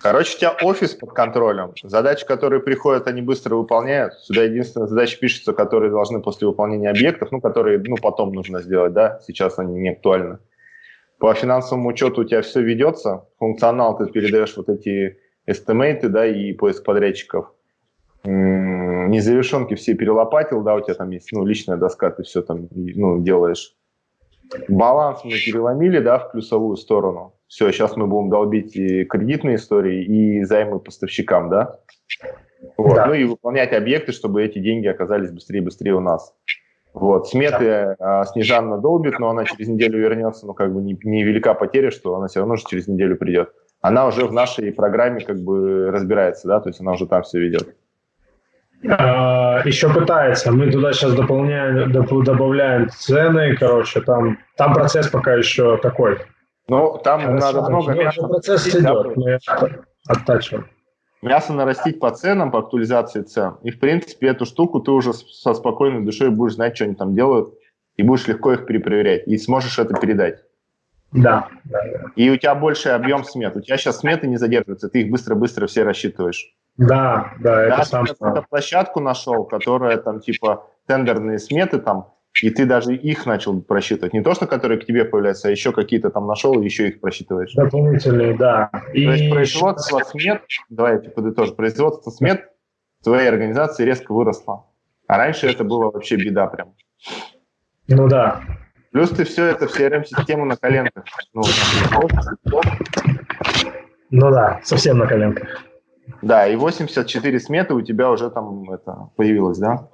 Короче, у тебя офис под контролем. Задачи, которые приходят, они быстро выполняют. Сюда единственная задача пишется, которые должны после выполнения объектов, ну, которые ну, потом нужно сделать, да, сейчас они не актуальны. По финансовому учету у тебя все ведется, функционал ты передаешь вот эти эстимейты, да, и поиск подрядчиков. Незавершенки все перелопатил, да, у тебя там есть, ну, личная доска, ты все там, ну, делаешь. Баланс мы переломили, да, в плюсовую сторону. Все, сейчас мы будем долбить и кредитные истории, и займы поставщикам, да? Вот. Да. Ну и выполнять объекты, чтобы эти деньги оказались быстрее и быстрее у нас. Вот, сметы да. а, Снежанна долбит, но она через неделю вернется, ну, как бы не, не велика потеря, что она все равно же через неделю придет. Она уже в нашей программе как бы разбирается, да, то есть она уже там все ведет. А, еще пытается. Мы туда сейчас дополняем, добавляем цены, короче, там, там процесс пока еще такой. Ну, там Хорошо, надо много мяса. Процесс идет, мы оттачиваем мясо нарастить по ценам, по актуализации цен. И, в принципе, эту штуку ты уже со спокойной душой будешь знать, что они там делают, и будешь легко их перепроверять, и сможешь это передать. Да. И у тебя больший объем смет. У тебя сейчас сметы не задерживаются, ты их быстро-быстро все рассчитываешь. Да, да, это да, сам. Ты площадку нашел, которая там типа тендерные сметы там, и ты даже их начал просчитывать. Не то, что которые к тебе появляются, а еще какие-то там нашел и еще их просчитываешь. Дополнительные, да. И... То есть производство смет, давай я подытожу, производство смет в твоей организации резко выросло. А раньше это было вообще беда прям. Ну да. Плюс ты все это, в CRM-систему на коленках. Ну, ну да, совсем на коленках. Да, и 84 сметы у тебя уже там это появилось, да?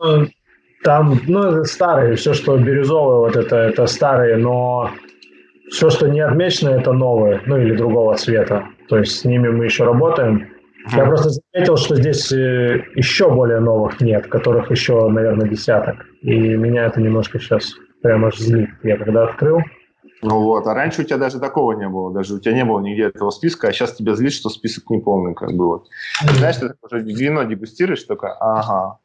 Там, ну, старые, все, что бирюзовые, вот это, это старые, но все, что не отмечено, это новые, ну, или другого цвета. То есть с ними мы еще работаем. Я просто заметил, что здесь э, еще более новых нет, которых еще, наверное, десяток. И меня это немножко сейчас прямо аж злит. Я когда открыл, ну вот, а раньше у тебя даже такого не было, даже у тебя не было нигде этого списка, а сейчас тебя злит, что список неполный, как бы вот. Знаешь, ты уже вино дегустируешь, только ага,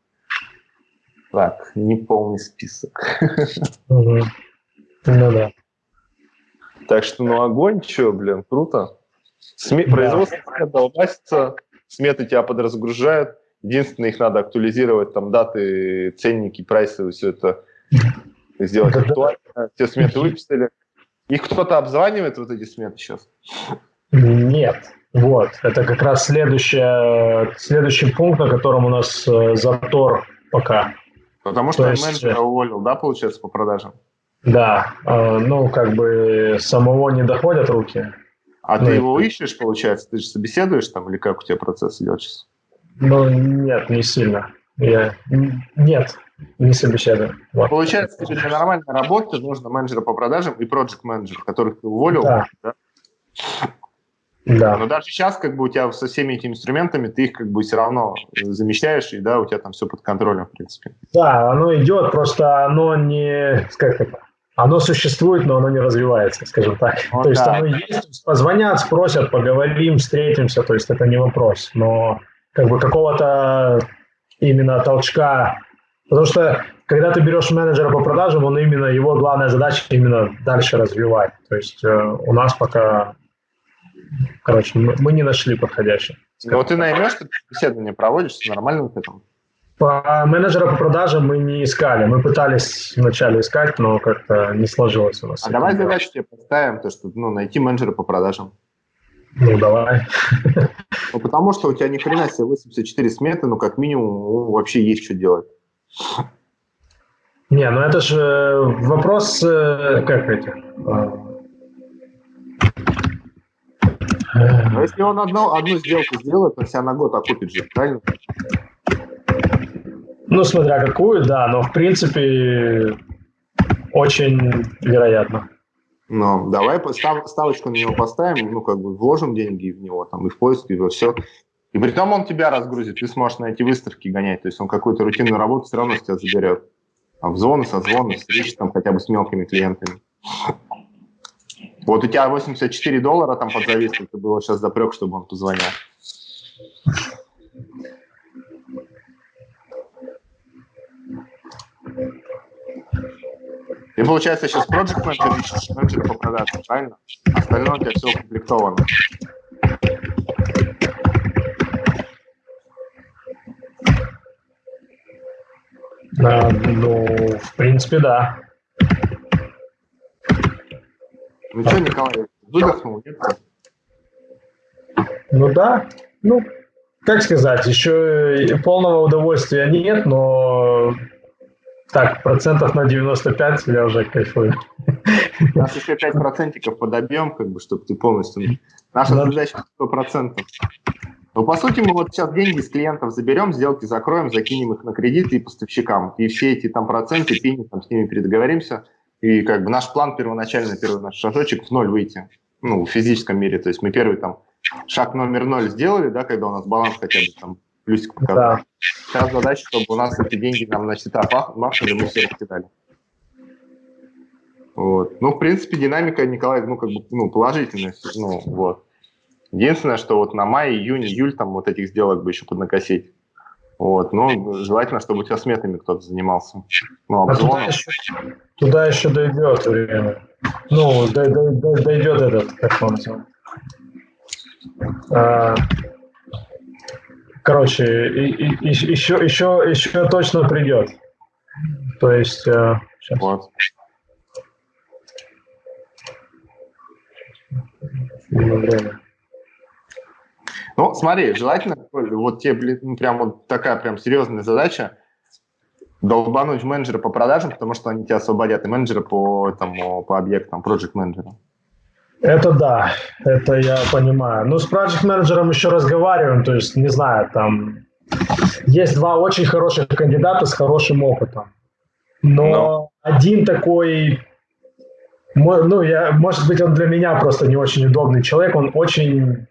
так, неполный список. Ну да. Так что, ну, огонь, что, блин, круто. Сме... Да. Производство долбасится, сметы тебя подразгружают. Единственное, их надо актуализировать, там, даты, ценники, прайсы, все это сделать актуально. Все сметы выписали. Их кто-то обзванивает, вот эти сметы сейчас? Нет. Вот, это как раз следующая, следующий пункт, на котором у нас э, затор пока. Потому что есть, менеджера уволил, да, получается, по продажам? Да, э, ну, как бы самого не доходят руки. А ну, ты его ищешь, получается? Ты же собеседуешь там, или как у тебя процесс идет сейчас? Ну, нет, не сильно. Я... Нет, не собеседую. Вот. Получается, тебе для нормальной работы нужно менеджера по продажам и проект менеджер которых ты уволил. Да. да? Да. Но даже сейчас, как бы у тебя со всеми этими инструментами, ты их как бы все равно замещаешь, и да, у тебя там все под контролем, в принципе. Да, оно идет, просто оно не, как это, оно существует, но оно не развивается, скажем так. Вот то есть да. оно есть, позвонят, спросят, поговорим, встретимся, то есть это не вопрос. Но как бы какого-то именно толчка, потому что когда ты берешь менеджера по продажам, он именно, его главная задача именно дальше развивать. То есть э, у нас пока, короче, мы, мы не нашли подходящего. Но ты наймешь, ты беседование проводишь с нормальным опытом? По менеджера по продажам мы не искали. Мы пытались вначале искать, но как-то не сложилось у нас. А давай задачу тебе поставим, то, что ну, найти менеджера по продажам. Ну, давай. Ну, потому что у тебя ни хрена себе 84 сметы, ну, как минимум, ну, вообще есть что делать. Не, ну это же вопрос, э, как эти... Но если он одну, одну сделку сделает, он себя на год окупит же, правильно? Ну, смотря какую, да, но в принципе очень вероятно. Ну, давай став, ставочку на него поставим, ну, как бы вложим деньги в него, там, и в поиск, и во все. И при том он тебя разгрузит, ты сможешь на эти выставки гонять, то есть он какую-то рутинную работу все равно с тебя заберет. Обзвоны, созвоны, встречи там хотя бы с мелкими клиентами. Вот у тебя 84 доллара там под зависку, ты было сейчас запрек, чтобы он позвонил. Ты, получается, сейчас проект менеджер ищешь, менеджера по продажам, правильно? Остальное у тебя все укомплектовано. А, ну, в принципе, да. Ну что, Николай, выдохнул, нет? Ну да, ну, как сказать, еще полного удовольствия нет, но так, процентов на 95 я уже кайфую. У нас еще 5 процентиков подобьем, как бы, чтобы ты полностью... Наша да. задача 100 процентов. Ну, по сути, мы вот сейчас деньги с клиентов заберем, сделки закроем, закинем их на кредиты и поставщикам. И все эти там проценты, пени, там с ними передоговоримся. И как бы наш план первоначальный, первый наш шажочек в ноль выйти. Ну, в физическом мире. То есть мы первый там шаг номер ноль сделали, да, когда у нас баланс хотя бы там плюсик показал. Да. Сейчас задача, чтобы у нас эти деньги нам на счета махнули, мы все раскидали. Вот. Ну, в принципе, динамика, Николай, ну, как бы, ну, положительная, ну, вот. Единственное, что вот на май, июнь, июль там вот этих сделок бы еще поднакосить. Вот, но желательно, чтобы у тебя сметами кто-то занимался. Ну, а туда еще, туда еще дойдет время. Ну, дойдет этот, как он называется. А, Короче, и, и, еще, еще, еще точно придет. То есть... Э, сейчас. Вот. Ну, смотри, желательно, вот тебе, ну, прям вот такая прям серьезная задача, долбануть менеджера по продажам, потому что они тебя освободят, и менеджера по, этому, по объектам, project менеджера. Это да, это я понимаю. Ну, с проект менеджером еще разговариваем, то есть, не знаю, там есть два очень хороших кандидата с хорошим опытом. Но, Но. один такой, ну, я, может быть, он для меня просто не очень удобный человек, он очень,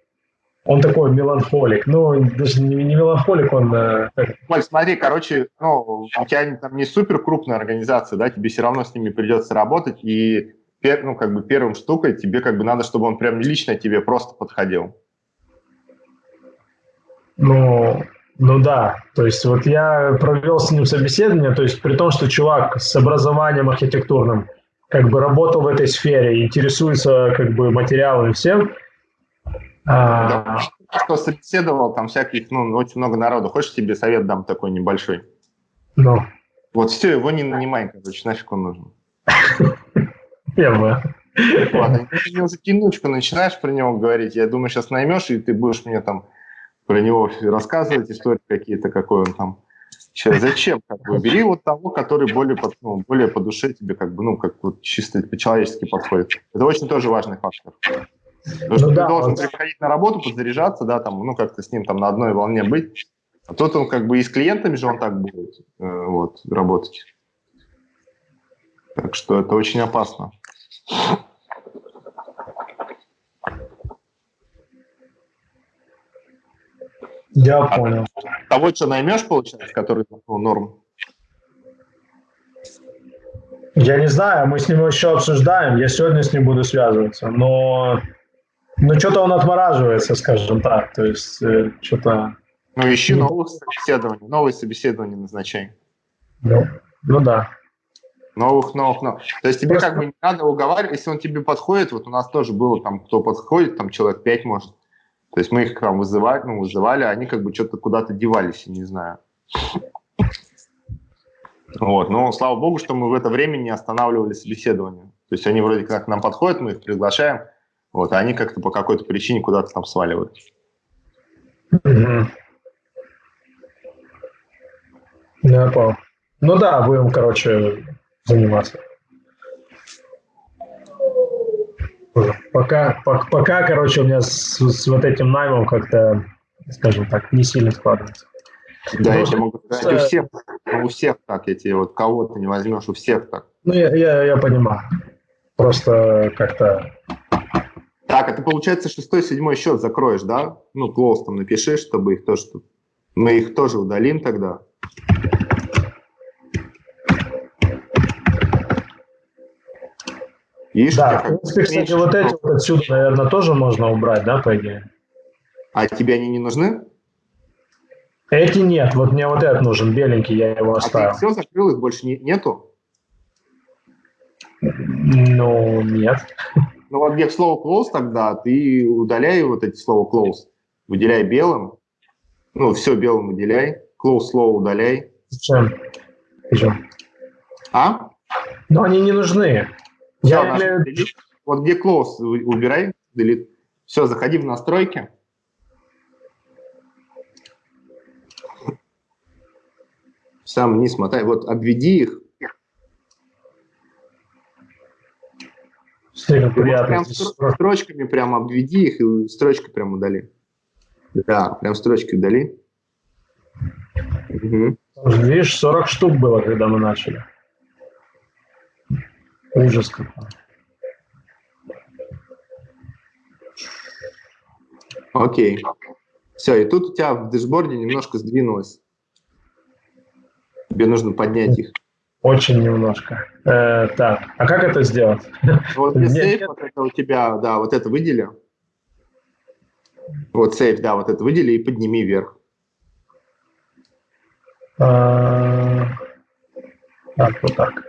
он такой меланхолик. Ну, даже не, не меланхолик, он... Э, Оль, смотри, короче, ну, у тебя там не супер крупная организация, да, тебе все равно с ними придется работать, и пер, ну, как бы первым штукой тебе как бы надо, чтобы он прям лично тебе просто подходил. Ну, ну да, то есть вот я провел с ним собеседование, то есть при том, что чувак с образованием архитектурным как бы работал в этой сфере, интересуется как бы материалами всем. Да, что собеседовал, там всяких, ну, очень много народу. Хочешь тебе совет дам такой небольшой? Ну. Вот все, его не нанимай, короче, нафиг он нужен. Тема. Ладно, ты уже кинучку начинаешь про него говорить, я думаю, сейчас наймешь, и ты будешь мне там про него рассказывать истории какие-то, какой он там Че, зачем? Как бы, бери вот того, который более, по, ну, более по душе тебе, как бы, ну, как вот чисто по-человечески подходит. Это очень тоже важный фактор. Потому ну, что да, ты должен вот... приходить на работу, подзаряжаться, да, там, ну, как-то с ним там на одной волне быть. А тут он как бы и с клиентами же он так будет э, вот, работать. Так что это очень опасно. Я а понял. Того, что наймешь, получается, который ну, норм? Я не знаю, мы с ним еще обсуждаем, я сегодня с ним буду связываться, но, но что-то он отмораживается, скажем так, то есть э, что-то... Ну, ищи новых собеседований, новые собеседования назначай. Ну, ну да. Новых, новых, новых. То есть тебе Просто... как бы не надо уговаривать, если он тебе подходит, вот у нас тоже было там, кто подходит, там человек пять может, то есть мы их там вызывали, ну, вызывали, а они как бы что-то куда-то девались, я не знаю. Вот, но слава богу, что мы в это время не останавливали собеседование. То есть они вроде как к нам подходят, мы их приглашаем, вот, а они как-то по какой-то причине куда-то там сваливают. Я понял. Ну да, будем, короче, заниматься. Пока, пока, пока, короче, у меня с, с вот этим наймом как-то, скажем так, не сильно складывается. Да, я тебе могу сказать, у всех, у всех так, я тебе вот кого ты не возьмешь, у всех так. Ну, я, я, я понимаю. Просто как-то... Так, это получается шестой, седьмой счет закроешь, да? Ну, клоус там напиши, чтобы их тоже... Мы их тоже удалим тогда. Видишь, да, в принципе, кстати, вот эти вот отсюда, наверное, тоже можно убрать, да, по идее? А тебе они не нужны? Эти нет, вот мне вот этот нужен, беленький, я его оставил. А ты все закрыл, их больше не, нету? Ну, нет. Ну вот где слово close тогда, ты удаляй вот эти слова close, выделяй белым, ну, все белым выделяй, close слово удаляй. Зачем? Зачем? А? Но они не нужны. Я имею... Вот где close убирай, delete. Все, заходи в настройки. Сам не смотай. Вот обведи их. Приятно. Прям строчками прям обведи их и строчкой прям удали. Да, прям строчки удали. Угу. Видишь, 40 штук было, когда мы начали. Ужас какой. Окей. Все, и тут у тебя в дэшборде немножко сдвинулось. Тебе нужно поднять их. Очень немножко. Э, так, а как это сделать? Вот не сейф, вот это у тебя, да, вот это выдели. Вот сейф, да, вот это выдели и подними вверх. А, так, вот так.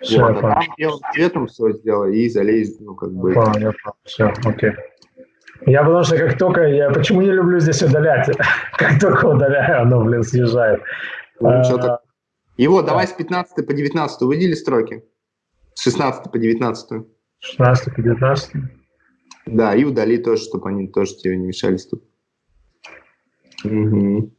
Все, вот, а там белым цветом все сделай и залей, ну, как бы. А, я все, окей. Я потому что как только, я почему не люблю здесь удалять, как только удаляю, оно, блин, съезжает. Ну, а, Его давай с 15 по 19 выдели строки. С 16 по 19. 16 по 19. Да, и удали тоже, чтобы они тоже тебе не мешались тут. Угу.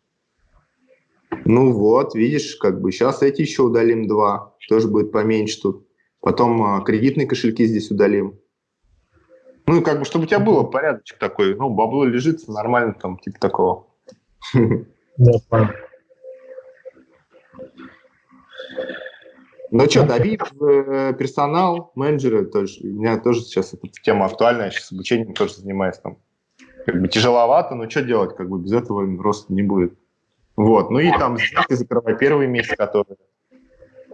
Ну вот, видишь, как бы сейчас эти еще удалим два, тоже будет поменьше тут. Потом а, кредитные кошельки здесь удалим. Ну и как бы, чтобы у тебя было порядочек такой, ну, бабло лежит, нормально там, типа такого. Да, понял. Ну что, дави в э, персонал, менеджеры тоже. У меня тоже сейчас эта тема актуальная, я сейчас обучением тоже занимаюсь там. Как бы тяжеловато, но что делать, как бы без этого роста не будет. Вот, ну и там сделки закрывай первый месяц, который,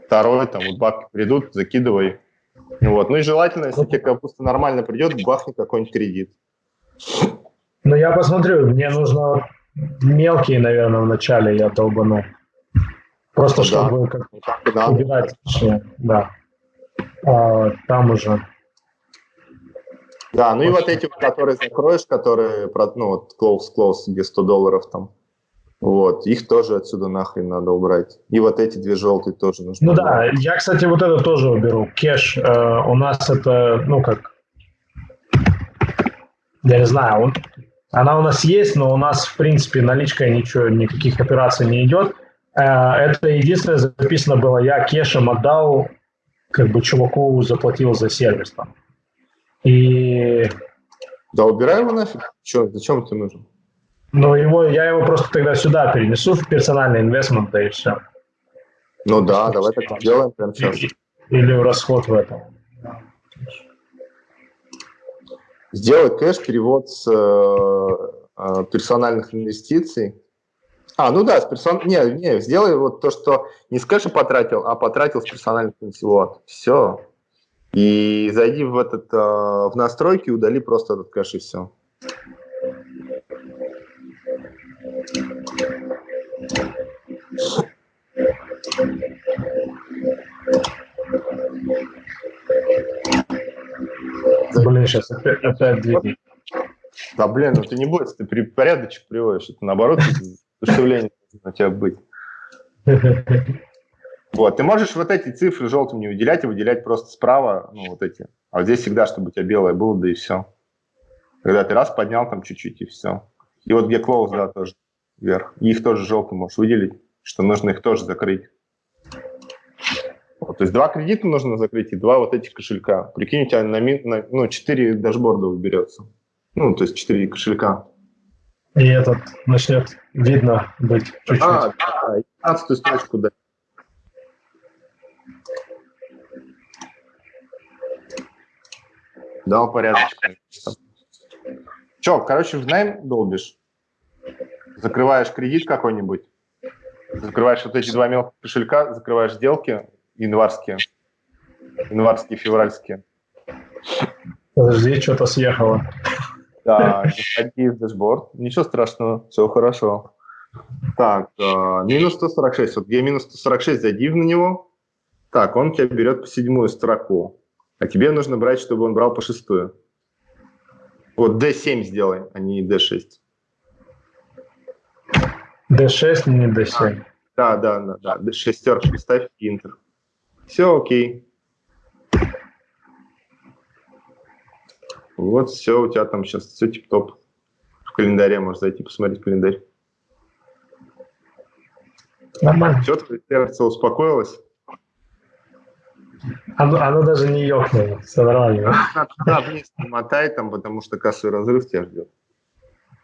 второй, там вот бабки придут, закидывай. Вот, ну и желательно, если тебе капуста нормально придет, бахни какой-нибудь кредит. Ну я посмотрю, мне нужно мелкие, наверное, вначале я долбану. Просто чтобы да. как да. убирать, да. А, там уже. Да, ну и вот эти, которые закроешь, которые, ну вот close, close, где 100 долларов там, вот, их тоже отсюда нахрен надо убрать. И вот эти две желтые тоже нужно Ну убрать. да, я, кстати, вот это тоже уберу. Кэш, э, у нас это, ну как, я не знаю, он, она у нас есть, но у нас, в принципе, наличкой ничего, никаких операций не идет. Это единственное записано было, я кешем отдал, как бы чуваку заплатил за сервис там. И... Да убирай его нафиг. Че, зачем это нужен? Ну, его, я его просто тогда сюда перенесу в персональный инвестмент, да и все. Ну да, давай так сделаем прямо сейчас. Или расход в этом. Сделай кэш-перевод с э, э, персональных инвестиций. А, ну да, с персон... не, не, сделай вот то, что не с кэша потратил, а потратил с персональных. Вот, все. И зайди в этот э, в настройки, удали просто этот кэш и все. Блин, сейчас опять, опять двигай. Да блин, ну ты не бойся, ты при, порядочек приводишь. Это наоборот, душевление на тебя быть. Вот, ты можешь вот эти цифры желтым не выделять, и выделять просто справа, ну, вот эти. А вот здесь всегда, чтобы у тебя белое было, да и все. Когда ты раз поднял там чуть-чуть, и все. И вот где close, да, тоже вверх. И их тоже желтым можешь выделить, что нужно их тоже закрыть. Вот, то есть два кредита нужно закрыть и два вот этих кошелька. Прикинь, у тебя на, на ну, 4 дашборда уберется. Ну, то есть четыре кошелька. И этот начнет видно быть чуть-чуть. А, да, 15 строчку да. Дал порядочек. Че, короче, в найм долбишь? Закрываешь кредит какой-нибудь? Закрываешь вот эти два мелких кошелька, закрываешь сделки январские, январские, февральские. Подожди, что-то съехало. Да, заходи в дашборд. Ничего страшного, все хорошо. Так, э, минус 146. Вот где минус 146, зайди на него. Так, он тебя берет по седьмую строку. А тебе нужно брать, чтобы он брал по шестую. Вот D7 сделай, а не D6. D6, не D7. А, да, да, да, да. Шестерку ставь Enter. Все окей. Вот все, у тебя там сейчас все тип-топ. В календаре можешь зайти посмотреть календарь. Нормально. Все, твое сердце успокоилось? Оно, оно даже не ёкнуло, все нормально. Да, вниз мотай там, потому что кассовый разрыв тебя ждет.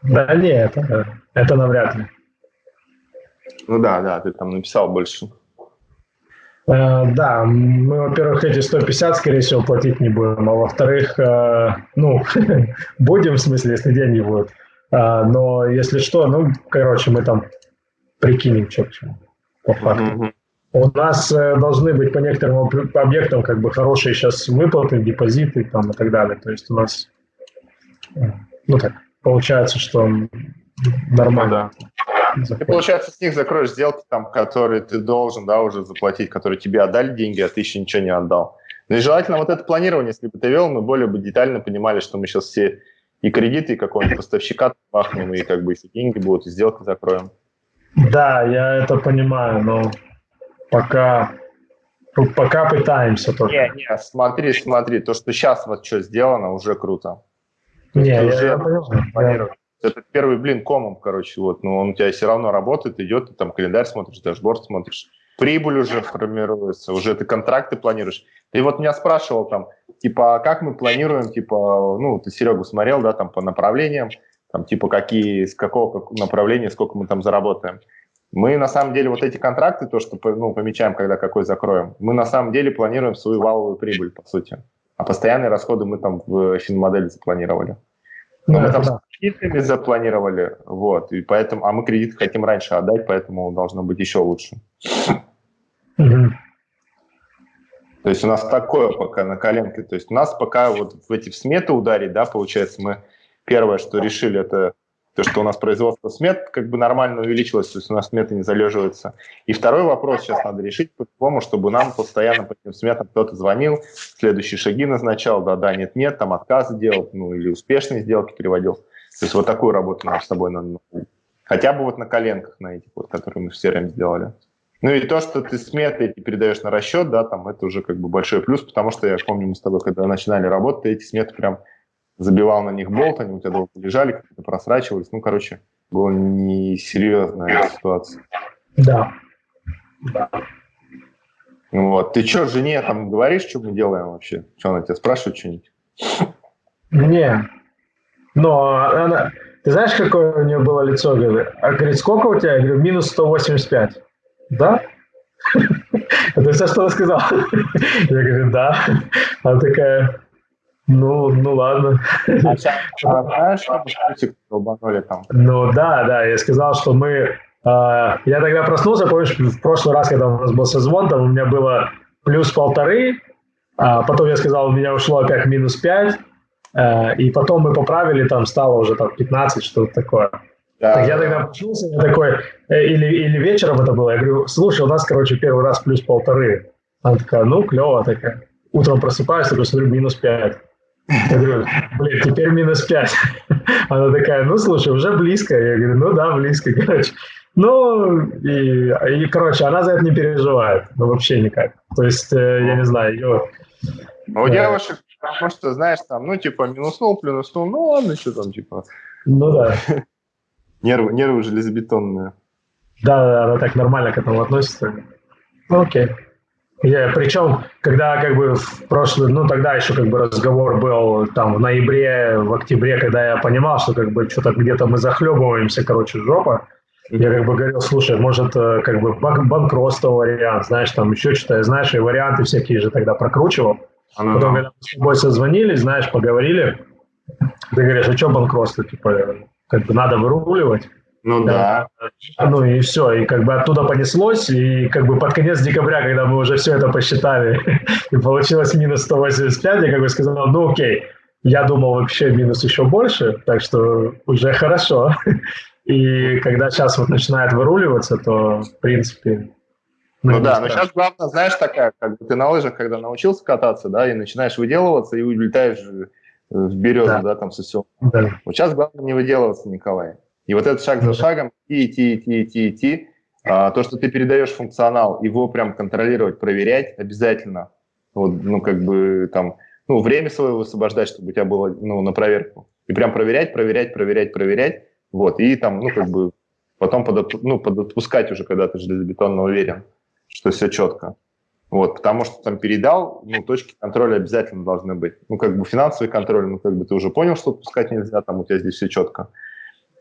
Да не, это, это навряд ли. Ну да, да, ты там написал больше. Э, да, мы, во-первых, эти 150, скорее всего, платить не будем, а во-вторых, э, ну, будем, в смысле, если деньги будут. Э, но если что, ну, короче, мы там прикинем, что к чему, по факту. Mm-hmm. У нас должны быть по некоторым объектам как бы хорошие сейчас выплаты, депозиты там и так далее. То есть у нас, ну так, получается, что нормально. Ну, да. Ты, получается, с них закроешь сделки, там, которые ты должен да, уже заплатить, которые тебе отдали деньги, а ты еще ничего не отдал. Ну и желательно вот это планирование, если бы ты вел, мы более бы детально понимали, что мы сейчас все и кредиты, и какого-нибудь поставщика пахнем, и как бы еще деньги будут, и сделки закроем. Да, я это понимаю, но пока, пока пытаемся только. Не, не, смотри, смотри, то, что сейчас вот что сделано, уже круто. Не, я, уже я понимаю это первый блин комом, короче, вот, но он у тебя все равно работает, идет, ты там календарь смотришь, дашборд смотришь, прибыль уже формируется, уже ты контракты планируешь. Ты вот меня спрашивал там, типа, а как мы планируем, типа, ну, ты Серегу смотрел, да, там по направлениям, там, типа, какие, с какого направления, сколько мы там заработаем. Мы на самом деле вот эти контракты, то, что ну, помечаем, когда какой закроем, мы на самом деле планируем свою валовую прибыль, по сути. А постоянные расходы мы там в финмодели запланировали. Но ну, мы там да. с кредитами запланировали, вот, и поэтому, а мы кредит хотим раньше отдать, поэтому должно быть еще лучше. Угу. То есть у нас такое пока на коленке. То есть у нас пока вот в эти сметы ударить, да, получается, мы первое, что решили, это то, что у нас производство смет как бы нормально увеличилось, то есть у нас сметы не залеживаются. И второй вопрос сейчас надо решить по-другому, чтобы нам постоянно по этим сметам кто-то звонил, следующие шаги назначал, да-да, нет-нет, там отказы делал, ну или успешные сделки переводил. То есть вот такую работу нам с собой надо Хотя бы вот на коленках, на этих вот, которые мы в CRM сделали. Ну и то, что ты сметы эти передаешь на расчет, да, там это уже как бы большой плюс, потому что я помню, мы с тобой, когда начинали работать, эти сметы прям забивал на них болт, они у тебя долго лежали, как-то просрачивались. Ну, короче, была несерьезная ситуация. Да. Да. Вот. Ты что, жене там говоришь, что мы делаем вообще? Что она тебя спрашивает что-нибудь? Не. Но она... Ты знаешь, какое у нее было лицо? Говорит, а говорит, сколько у тебя? Я говорю, минус 185. Да? Это все, что она сказала. Я говорю, да. Она такая, ну, ну ладно. А там? Ну да, да, я сказал, что мы... Э, я тогда проснулся, помнишь, в прошлый раз, когда у нас был созвон, там у меня было плюс полторы, а потом я сказал, у меня ушло опять минус пять, э, и потом мы поправили, там стало уже там 15, что-то такое. Да. Так я тогда проснулся, я такой, э, или, или вечером это было, я говорю, слушай, у нас, короче, первый раз плюс полторы. Она такая, ну, клево такая. Утром просыпаюсь, такой смотрю, минус пять. Я говорю, блин, теперь минус 5. Она такая, ну, слушай, уже близко. Я говорю, ну да, близко, короче. Ну, и, и, короче, она за это не переживает. Ну, вообще никак. То есть, э, я не знаю, ее... А у девушек, потому что, знаешь, там, ну, типа, минуснул, плюнуснул, ну, ладно, что там, типа... Ну, да. Нервы, нервы железобетонные. Да, да, она так нормально к этому относится. Ну, окей. Я, причем, когда как бы в прошлый, ну тогда еще как бы разговор был там в ноябре, в октябре, когда я понимал, что как бы что-то где-то мы захлебываемся, короче, жопа, я как бы говорил, слушай, может, э, как бы банкротство вариант, знаешь, там еще что-то, знаешь, и варианты всякие же тогда прокручивал. Ага. Потом, когда мы с тобой созвонились, знаешь, поговорили, ты говоришь, а что банкротство, типа, как бы надо выруливать. Ну да. да. Ну и все, и как бы оттуда понеслось, и как бы под конец декабря, когда мы уже все это посчитали, и получилось минус 185, я как бы сказал, ну окей, я думал вообще минус еще больше, так что уже хорошо. И когда сейчас вот начинает выруливаться, то в принципе... Ну, ну да, но сейчас главное, знаешь, такая, как бы ты на лыжах, когда научился кататься, да, и начинаешь выделываться, и улетаешь в березу, да, да там со всего. Да. Вот сейчас главное не выделываться, Николай. И вот этот шаг за шагом, идти, идти, идти, идти, идти, а, то, что ты передаешь функционал, его прям контролировать, проверять обязательно. Вот, ну, как бы там, ну, время свое высвобождать, чтобы у тебя было, ну, на проверку. И прям проверять, проверять, проверять, проверять. Вот, и там, ну, как бы потом под, ну, подотпускать уже, когда ты железобетонно уверен, что все четко. Вот, потому что там передал, ну, точки контроля обязательно должны быть. Ну, как бы финансовый контроль, ну, как бы ты уже понял, что отпускать нельзя, там у тебя здесь все четко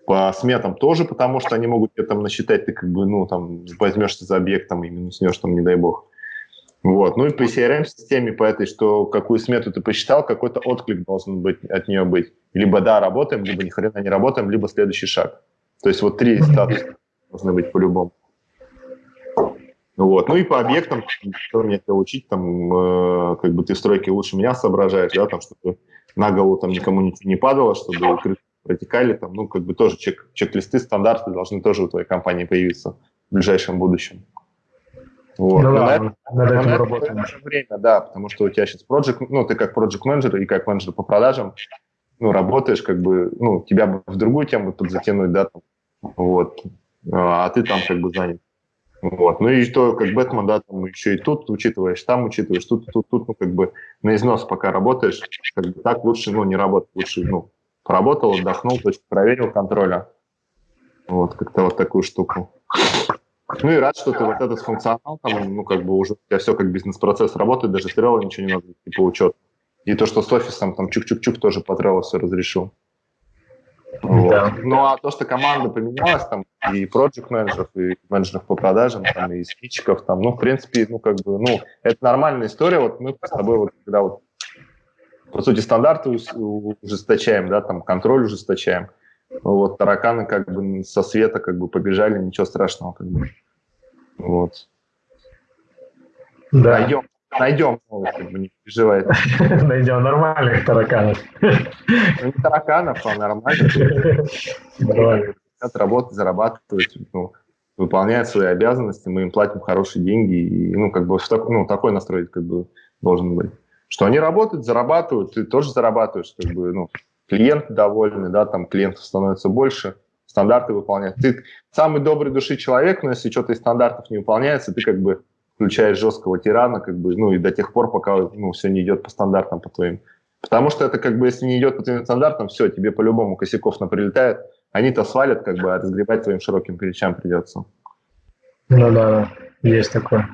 по сметам тоже, потому что они могут тебе там насчитать, ты как бы, ну, там, возьмешься за объектом и минуснешь там, не дай бог. Вот. Ну и по CRM-системе, по этой, что какую смету ты посчитал, какой-то отклик должен быть от нее быть. Либо да, работаем, либо ни хрена не работаем, либо следующий шаг. То есть вот три статуса должны быть по-любому. Вот. Ну и по объектам, что мне хотел учить, там, э, как бы ты стройки лучше меня соображаешь, да, там, чтобы на голову там никому ничего не падало, чтобы протекали, там, ну, как бы тоже чек, чек-листы, стандарты должны тоже у твоей компании появиться в ближайшем будущем. Вот. Ну, да, это, над этим на работаем. Это время, да, потому что у тебя сейчас project, ну, ты как project менеджер и как менеджер по продажам, ну, работаешь, как бы, ну, тебя бы в другую тему подзатянуть, да, там, вот, а ты там как бы занят. Вот. Ну и то, как Бэтмен, да, там еще и тут учитываешь, там учитываешь, тут, тут, тут, ну, как бы на износ пока работаешь, как бы так лучше, ну, не работать, лучше, ну, поработал, отдохнул, точку проверил контроля. Вот, как-то вот такую штуку. Ну и рад, что ты вот этот функционал, там, ну, как бы уже у тебя все как бизнес-процесс работает, даже Trello ничего не надо, типа учет. И то, что с офисом там чук-чук-чук тоже по Trello все разрешил. Вот. Да. Ну а то, что команда поменялась, там и проект менеджеров, и менеджеров по продажам, там, и спичков, там, ну, в принципе, ну, как бы, ну, это нормальная история. Вот мы с тобой вот, когда вот по сути, стандарты ужесточаем, да, там контроль ужесточаем. Вот тараканы как бы со света как бы побежали, ничего страшного как бы. Вот. Да. Найдем, найдем как бы, не переживай. Найдем нормальных тараканов. Ну, не тараканов, а нормальных. Хотят работать, зарабатывать, ну, выполняют свои обязанности, мы им платим хорошие деньги, и, ну, как бы, ну, такой настрой, как бы, должен быть что они работают, зарабатывают, ты тоже зарабатываешь, как бы, ну, клиенты довольны, да, там клиентов становится больше, стандарты выполняют. Ты самый добрый души человек, но если что-то из стандартов не выполняется, ты как бы включаешь жесткого тирана, как бы, ну, и до тех пор, пока, ну, все не идет по стандартам, по твоим. Потому что это как бы, если не идет по твоим стандартам, все, тебе по-любому косяков наприлетает, они-то свалят, как бы, а разгребать твоим широким плечам придется. Ну да, да. есть такое.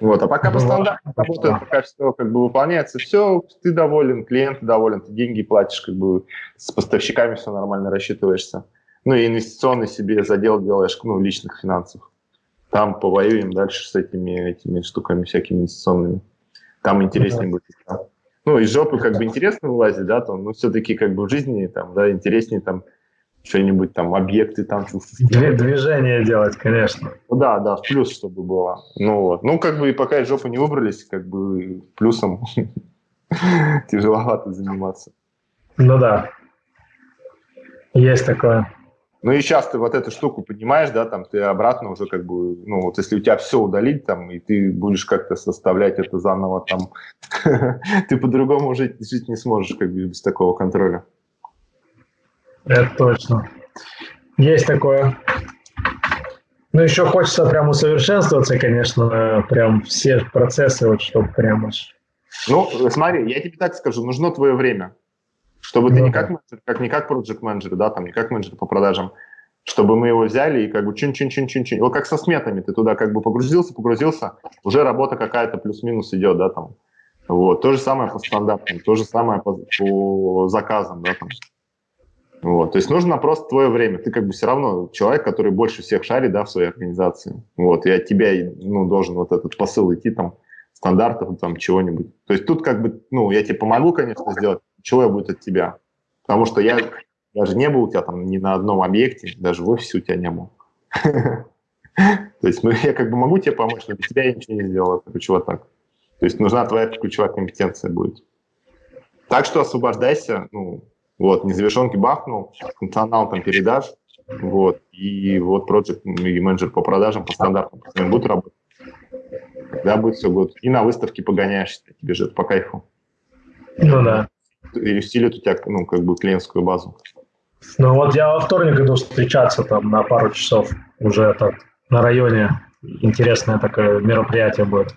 Вот, а пока по стандарту работает, пока все как бы выполняется, все, ты доволен, клиент доволен, ты деньги платишь, как бы с поставщиками все нормально рассчитываешься. Ну и инвестиционный себе задел делаешь, ну, личных финансов. Там повоюем дальше с этими, этими штуками всякими инвестиционными. Там интереснее будет. Да. Ну, из жопы как бы интересно вылазить, да, там, но все-таки как бы в жизни там, да, интереснее там что-нибудь там, объекты там. Движение делать, конечно. Ну да, да, в плюс, чтобы было. Ну вот. Ну, как бы и пока из жопы не выбрались, как бы плюсом тяжеловато заниматься. Ну да. Есть такое. Ну и сейчас ты вот эту штуку понимаешь, да, там ты обратно уже как бы, ну вот если у тебя все удалить там, и ты будешь как-то составлять это заново там, ты по-другому жить, жить не сможешь как бы без такого контроля. Это точно. Есть такое. Ну, еще хочется прям усовершенствоваться, конечно, прям все процессы, вот, чтобы прям аж... Ну, смотри, я тебе так скажу, нужно твое время, чтобы ну, ты не как менеджер, как не как проект менеджер, да, там, не как менеджер по продажам, чтобы мы его взяли и как бы чин-чин-чин-чин-чин. Вот как со сметами, ты туда как бы погрузился, погрузился, уже работа какая-то плюс-минус идет, да, там. Вот, то же самое по стандартам, то же самое по, по заказам, да, там. Вот, то есть нужно просто твое время. Ты как бы все равно человек, который больше всех шарит, да, в своей организации. Вот, и от тебя, ну, должен вот этот посыл идти там, стандартов, там, чего-нибудь. То есть тут как бы, ну, я тебе помогу, конечно, сделать, чего я будет от тебя. Потому что я даже не был у тебя там ни на одном объекте, даже в офисе у тебя не был. То есть ну, я как бы могу тебе помочь, но без тебя я ничего не сделал, короче, вот так. То есть нужна твоя ключевая компетенция будет. Так что освобождайся, ну, вот, незавершенки бахнул, функционал там передашь, вот, и вот проект и менеджер по продажам по стандартам будут работать. Тогда будет все будет. И на выставке погоняешься, тебе же это по кайфу. Ну да. И усилит у тебя, ну, как бы клиентскую базу. Ну вот я во вторник иду встречаться там на пару часов уже так на районе. Интересное такое мероприятие будет.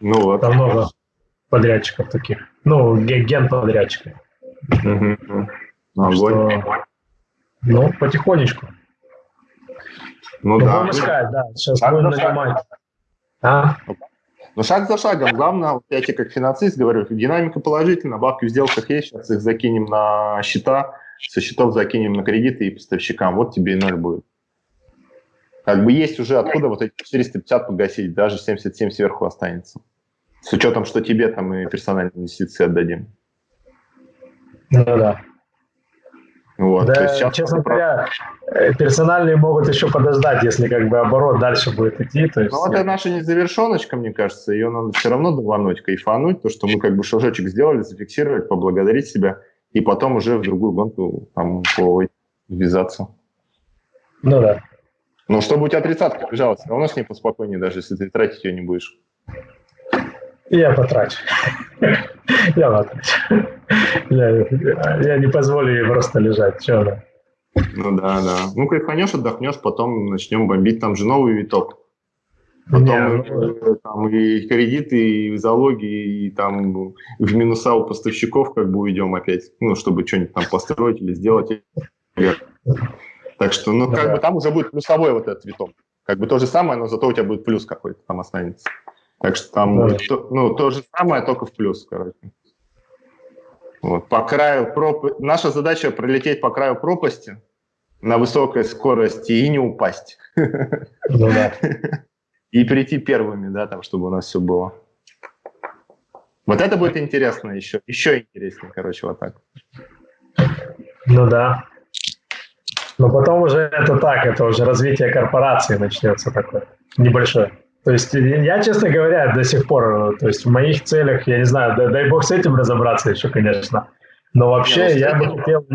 Ну вот. Там много подрядчиков таких. Ну, ген подрядчиков. Угу. Ну, что, ну, потихонечку. Ну да. Будем искать, да. Сейчас шаг будем нанимать. А? Ну, шаг за шагом. Главное, вот я тебе как финансист говорю, динамика положительная, бабки в сделках есть, сейчас их закинем на счета, со счетов закинем на кредиты и поставщикам. Вот тебе и ноль будет. Как бы есть уже откуда вот эти 450 погасить, даже 77 сверху останется. С учетом, что тебе там и персональные инвестиции отдадим. Ну да. Вот, да, сейчас честно говоря, э, персональные могут еще подождать, если как бы оборот дальше будет идти. То есть... Ну, это наша незавершеночка, мне кажется, ее надо все равно давануть, кайфануть, то, что мы как бы шажочек сделали, зафиксировать, поблагодарить себя, и потом уже в другую гонку там ввязаться. Ну да. Но чтобы у тебя тридцатка лежала, все равно с ней поспокойнее, даже если ты тратить ее не будешь. Я потрачу. Я потрачу. Я, я не позволю ей просто лежать. Че она? Ну да, да. Ну, кайфанешь, отдохнешь, потом начнем бомбить. Там же новый виток. Потом не, ну... там и кредиты, и залоги, и там в минуса у поставщиков как бы уйдем опять, ну, чтобы что-нибудь там построить или сделать. Так что, ну, как да. бы там уже будет плюсовой вот этот виток. Как бы то же самое, но зато у тебя будет плюс какой-то там останется. Так что там да. то, ну, то же самое, только в плюс, короче. Вот, по краю пропасти. Наша задача пролететь по краю пропасти на высокой скорости и не упасть. Ну, да. И прийти первыми, да, там, чтобы у нас все было. Вот это будет интересно еще. Еще интереснее, короче, вот так. Ну да. Но потом уже это так, это уже развитие корпорации начнется такое небольшое. То есть я, честно говоря, до сих пор, то есть в моих целях, я не знаю, дай, дай бог с этим разобраться еще, конечно. Но вообще не, ну, я бы хотел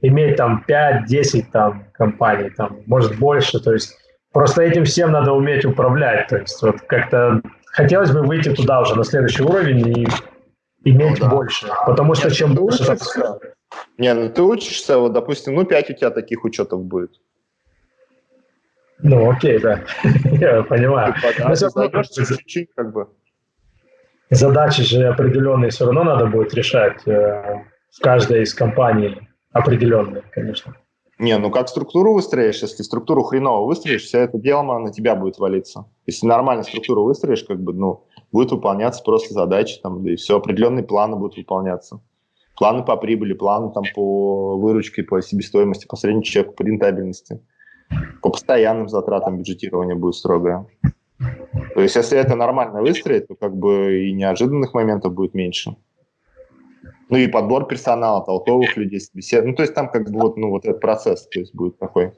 иметь там 5-10 там компаний, там, может больше. То есть просто этим всем надо уметь управлять. То есть вот как-то хотелось бы выйти туда уже на следующий уровень и иметь ну, да. больше. Потому что Нет, чем больше... Не, ну ты учишься, вот, допустим, ну 5 у тебя таких учетов будет. Ну, окей, да. Я понимаю. чуть-чуть, как бы. Задачи же определенные все равно надо будет решать э, в каждой из компаний определенные, конечно. Не, ну как структуру выстроишь, если структуру хреново выстроишь, все это дело на тебя будет валиться. Если нормально структуру выстроишь, как бы, ну, будет выполняться просто задачи, там, да и все, определенные планы будут выполняться. Планы по прибыли, планы там по выручке, по себестоимости, по среднему чеку, по рентабельности. По постоянным затратам бюджетирования будет строгое. То есть, если это нормально выстроить, то как бы и неожиданных моментов будет меньше. Ну и подбор персонала, толковых людей, бесед. Ну, то есть там как бы вот, ну, вот этот процесс то есть будет такой.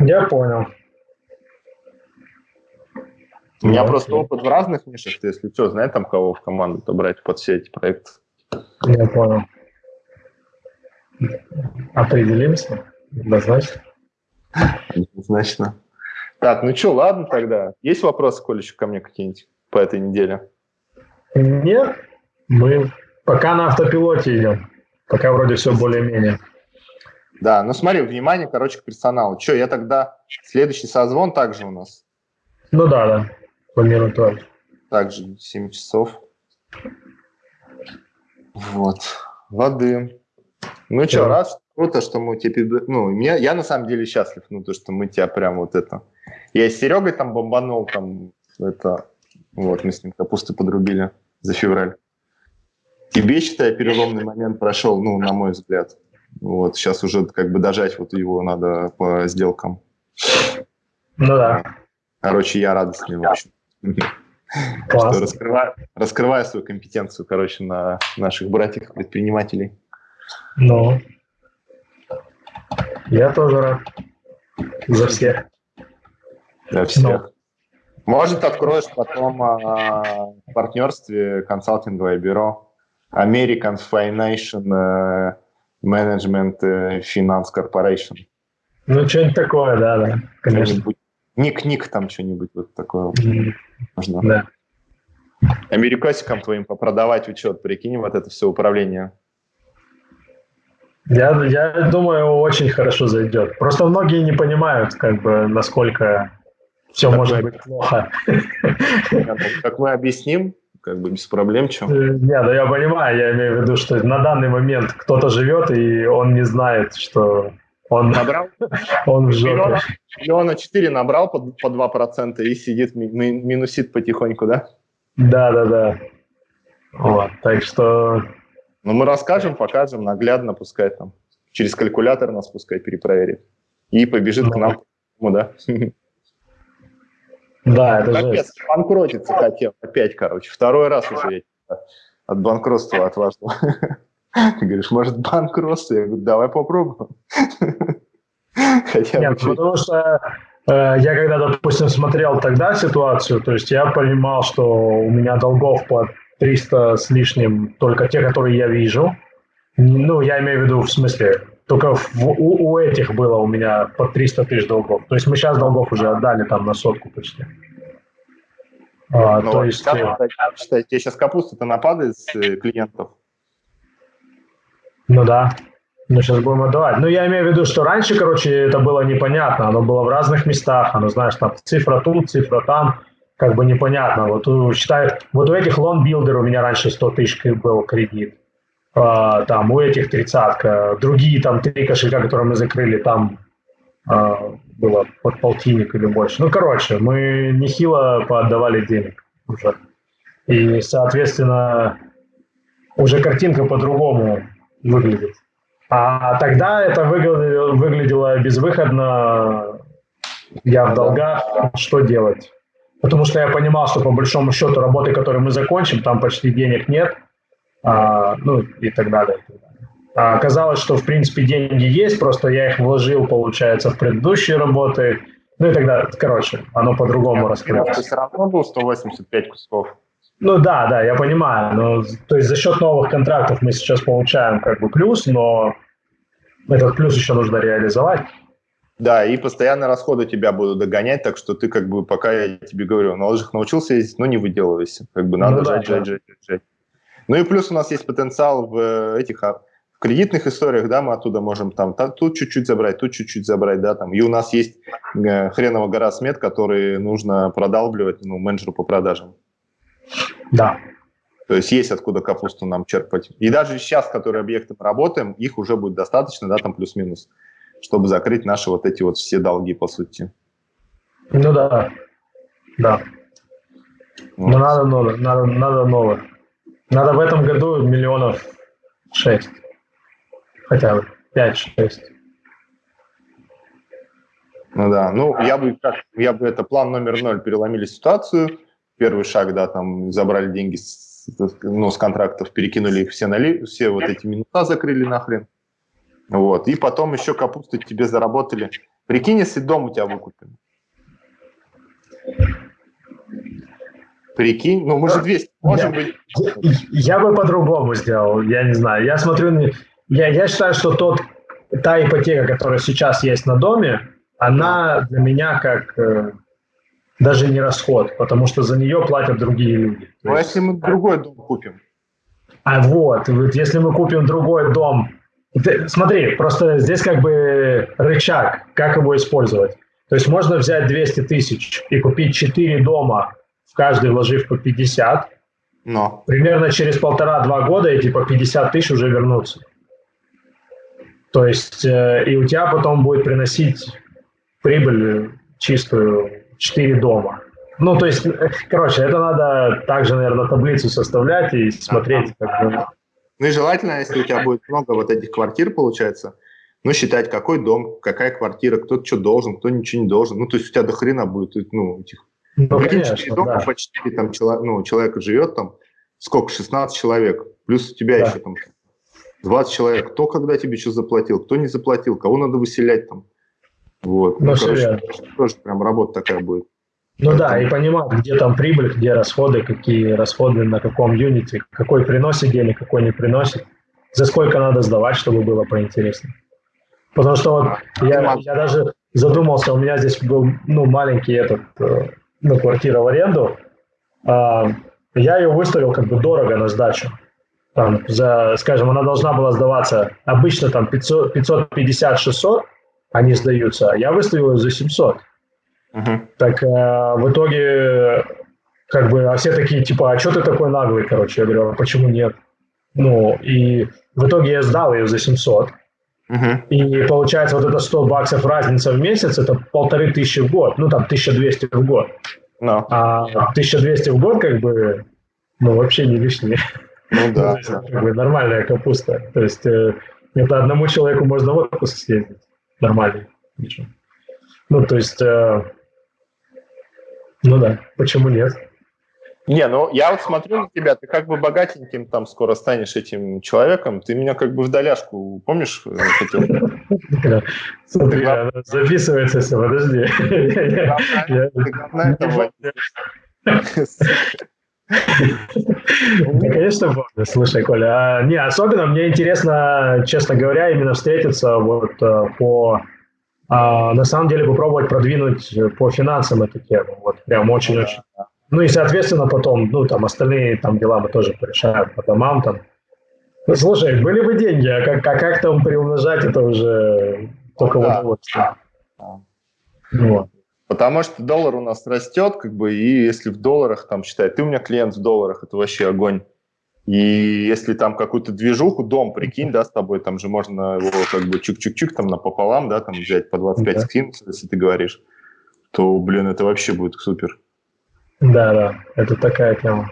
Я понял. У меня ну, просто опыт в разных нишах, если что, знаешь там кого в команду-то брать под все эти проекты. Я понял. Определимся? Однозначно. Однозначно. Так, ну что, ладно тогда. Есть вопросы, Коля, еще ко мне какие-нибудь по этой неделе? Нет, мы пока на автопилоте идем. Пока вроде все более-менее. Да, ну смотри, внимание, короче, к персоналу. Что, я тогда следующий созвон также у нас? Ну да, да, планирую тоже. Также 7 часов. Вот, воды. Ну да. что, раз, круто, что мы тебе, ну, меня, я на самом деле счастлив, ну, то, что мы тебя прям вот это... Я с Серегой там бомбанул, там, это, вот, мы с ним капусты подрубили за февраль. Тебе, считай, переломный момент прошел, ну, на мой взгляд. Вот, сейчас уже как бы дожать вот его надо по сделкам. Ну да. Короче, я радостный, в общем. Классно. Что раскрываю, раскрываю свою компетенцию, короче, на наших братьях-предпринимателей. Ну, я тоже рад. За всех. За всех. Ну. Может, откроешь потом а, в партнерстве консалтинговое бюро American Financial Management Finance Corporation. Ну, что-нибудь такое, да, да, конечно. Ник-ник там что-нибудь вот такое. Mm. Можно. Да. Америкосикам твоим попродавать учет, прикинь, вот это все управление. Я, я думаю, очень хорошо зайдет. Просто многие не понимают, как бы, насколько все как может мы... быть плохо. Как мы объясним, как бы без проблем, чем. Э, нет, да я понимаю, я имею в виду, что на данный момент кто-то живет, и он не знает, что он набрал, он в жопе. Миллиона четыре набрал по, по 2% и сидит, ми, минусит потихоньку, да? Да, да, да. Вот, так что... Ну, мы расскажем, покажем, наглядно, пускай там через калькулятор нас пускай перепроверит. И побежит ну. к нам, ну, да? Да, это же. банкротиться хотел опять, короче. Второй раз уже я от банкротства отважил. Ты говоришь, может, банкротство? Я говорю, давай попробуем. Хотя Нет, потому что э, я когда, допустим, смотрел тогда ситуацию, то есть я понимал, что у меня долгов по 300 с лишним, только те, которые я вижу. Ну, я имею в виду, в смысле, только в, у, у этих было у меня по 300 тысяч долгов. То есть мы сейчас долгов уже отдали там на сотку почти. А, ну, то есть... Сейчас, считай, тебе сейчас капуста-то нападает с э, клиентов. Ну да. Ну, сейчас будем отдавать. Ну, я имею в виду, что раньше, короче, это было непонятно. Оно было в разных местах. Оно, знаешь, там цифра тут, цифра там. Как бы непонятно. Вот, считай, вот у этих LoanBuilder у меня раньше 100 тысяч был кредит. А, там у этих тридцатка, другие там три кошелька, которые мы закрыли, там а, было под полтинник или больше. Ну, короче, мы нехило поотдавали денег уже. И, соответственно, уже картинка по-другому выглядит. А тогда это выглядело, выглядело безвыходно. Я в долгах, что делать? Потому что я понимал, что по большому счету работы, которые мы закончим, там почти денег нет – а, ну и так далее. А оказалось, что в принципе деньги есть, просто я их вложил, получается, в предыдущие работы. Ну и тогда, короче, оно по-другому раскрылось. все равно был 185 кусков. Ну да, да, я понимаю. Но, то есть за счет новых контрактов мы сейчас получаем как бы плюс, но этот плюс еще нужно реализовать. Да, и постоянно расходы тебя будут догонять, так что ты как бы, пока я тебе говорю, на лыжах научился ездить, но не выделывайся. Как бы надо ну, жать, да, жать, жать, жать. Ну и плюс у нас есть потенциал в э, этих а, в кредитных историях, да, мы оттуда можем там, там тут чуть-чуть забрать, тут чуть-чуть забрать, да, там. И у нас есть э, хреново гора смет, который нужно продалбливать, ну, менеджеру по продажам. Да. То есть есть откуда капусту нам черпать. И даже сейчас, которые объекты мы работаем, их уже будет достаточно, да, там плюс-минус, чтобы закрыть наши вот эти вот все долги, по сути. Ну да, да. Вот. Но надо новое, надо, надо новое. Надо в этом году миллионов шесть. Хотя бы пять-шесть. Ну да, ну я бы, как, я бы это план номер ноль переломили ситуацию. Первый шаг, да, там забрали деньги с, ну, с контрактов, перекинули их все, нали, все вот эти минуса закрыли нахрен. Вот, и потом еще капусту тебе заработали. Прикинь, если дом у тебя выкупим. Прикинь, ну мы же 200 можем я, быть. Я, я бы по-другому сделал, я не знаю. Я смотрю, я, я считаю, что тот, та ипотека, которая сейчас есть на доме, она для меня как э, даже не расход, потому что за нее платят другие люди. Ну, а если мы другой дом купим? А вот, вот если мы купим другой дом, ты, смотри, просто здесь как бы рычаг, как его использовать. То есть можно взять 200 тысяч и купить 4 дома, в каждый вложив по 50. Но. Примерно через полтора-два года эти по 50 тысяч уже вернутся. То есть э, и у тебя потом будет приносить прибыль чистую 4 дома. Ну, то есть, короче, это надо также, наверное, таблицу составлять и смотреть. Как бы. Ну и желательно, если у тебя будет много вот этих квартир, получается, ну, считать, какой дом, какая квартира, кто что должен, кто ничего не должен. Ну, то есть у тебя до хрена будет, ну, этих... Ну, конечно, дома да. по 4 там, чело, ну, человека живет там, сколько, 16 человек, плюс у тебя да. еще там 20 человек. Кто когда тебе что заплатил, кто не заплатил, кого надо выселять там. Вот. Ну, ну короче, тоже прям работа такая будет. Ну Поэтому... да, и понимать, где там прибыль, где расходы, какие расходы на каком юните, какой приносит денег, какой не приносит, за сколько надо сдавать, чтобы было поинтереснее. Потому что вот я, я даже задумался, у меня здесь был ну, маленький этот, э, ну, квартира в аренду, а, я ее выставил как бы дорого на сдачу. Там, за, скажем, она должна была сдаваться обычно там 550-600, они сдаются, а я выставил ее за 700. Так э, в итоге, как бы, а все такие, типа, а что ты такой наглый, короче? Я говорю, а почему нет? Ну, и в итоге я сдал ее за 700. Uh-huh. И получается, вот это 100 баксов разница в месяц, это полторы тысячи в год, ну, там, 1200 в год. No. А 1200 в год, как бы, ну, вообще не лишнее. Ну, да. ну, есть, как бы, нормальная капуста. То есть, э, это одному человеку можно в отпуск съездить нормальный. Ну, то есть, э, ну да, почему нет? Не, ну я вот смотрю на тебя, ты как бы богатеньким там скоро станешь этим человеком, ты меня как бы в доляшку, помнишь, э, хотел? Смотри, записывается все, подожди. Ну, конечно, помню. Слушай, Коля, а, не, особенно мне интересно, честно говоря, именно встретиться вот э, по на самом деле попробовать продвинуть по финансам эту тему. Вот прям очень-очень. Ну и, соответственно, потом, ну, там, остальные там дела мы тоже порешаем по домам там. Ну, слушай, были бы деньги, а как, а как там приумножать, это уже только да. удовольствие. Вот. Потому что доллар у нас растет, как бы, и если в долларах там считай, ты у меня клиент в долларах, это вообще огонь. И если там какую-то движуху, дом, прикинь, да, с тобой, там же можно его как бы чук-чук-чук там напополам, да, там взять по 25 да. скинуть, если ты говоришь, то, блин, это вообще будет супер. Да, да, это такая тема.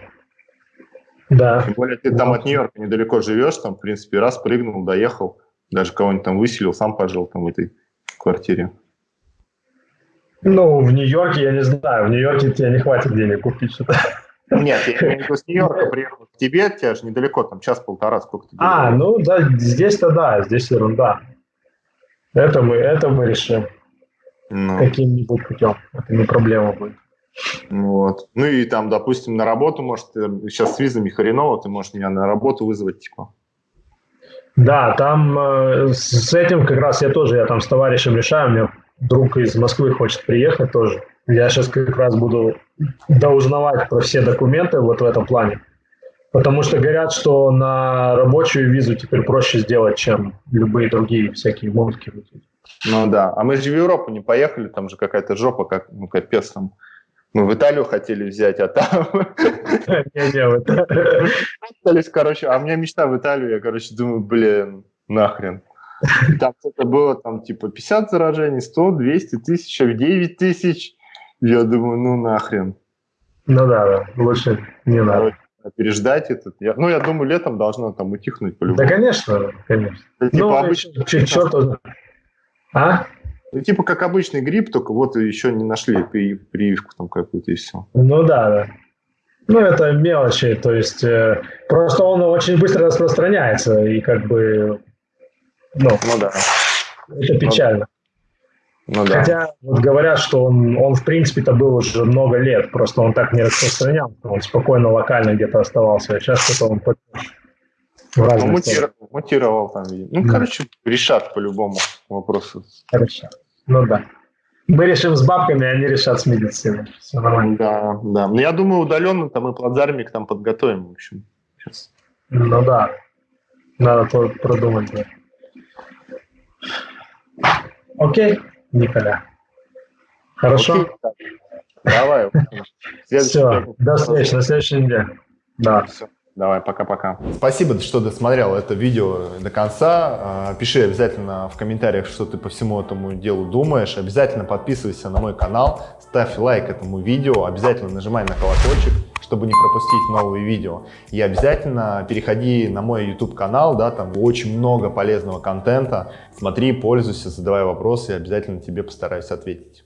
Да. Тем более ты там от Нью-Йорка недалеко живешь, там, в принципе, раз прыгнул, доехал, даже кого-нибудь там выселил, сам пожил там в этой квартире. Ну, в Нью-Йорке, я не знаю, в Нью-Йорке тебе не хватит денег купить что-то. Нет, я имею в виду с Нью-Йорка приехал к тебе, тебя же недалеко, там час-полтора, сколько ты А, ну да, здесь-то да, здесь ерунда. Это мы, это мы решим. Ну. Каким-нибудь путем. Это не проблема будет. Вот. Ну и там, допустим, на работу, может, сейчас с визами хреново, ты можешь меня на работу вызвать, типа. Да, там э, с этим как раз я тоже, я там с товарищем решаю, у меня друг из Москвы хочет приехать тоже. Я сейчас как раз буду доузнавать про все документы вот в этом плане. Потому что говорят, что на рабочую визу теперь проще сделать, чем любые другие всякие мутки. Ну да, а мы же в Европу не поехали, там же какая-то жопа, как, ну капец там. Мы в Италию хотели взять, а там... Не-не. Короче, а у меня мечта в Италию, я, короче, думаю, блин, нахрен. Там это было, там, типа, 50 заражений, 100, 200 тысяч, 9 тысяч. Я думаю, ну нахрен. Ну да, да, лучше не надо. Переждать этот. Я, ну, я думаю, летом должно там утихнуть по-любому. Да, конечно, конечно. Это, типа, ну, обычно... Черт, а? Ну, типа как обычный грипп, только вот еще не нашли при, прививку там какую-то и все. Ну да, да. Ну, это мелочи, то есть э, просто он очень быстро распространяется, и как бы, ну, ну да. это печально. Ну, да. Хотя вот говорят, что он, он в принципе-то был уже много лет, просто он так не распространялся, он спокойно локально где-то оставался, а сейчас что-то он ну, мутировал, мутировал там. Ну, да. короче, решат по любому вопросу. Хорошо. Ну да. Мы решим с бабками, они решат с медициной. Все нормально. Да, да. Но я думаю, удаленно там и плацдармик там подготовим, в общем. Сейчас. Ну да. Надо продумать. Да. Окей, Николя. Хорошо? Окей. Давай. Все, до встречи на следующей неделе. Да. Все. Давай, пока-пока. Спасибо, что досмотрел это видео до конца. А, пиши обязательно в комментариях, что ты по всему этому делу думаешь. Обязательно подписывайся на мой канал, ставь лайк этому видео, обязательно нажимай на колокольчик, чтобы не пропустить новые видео. И обязательно переходи на мой YouTube канал, да, там очень много полезного контента. Смотри, пользуйся, задавай вопросы, и обязательно тебе постараюсь ответить.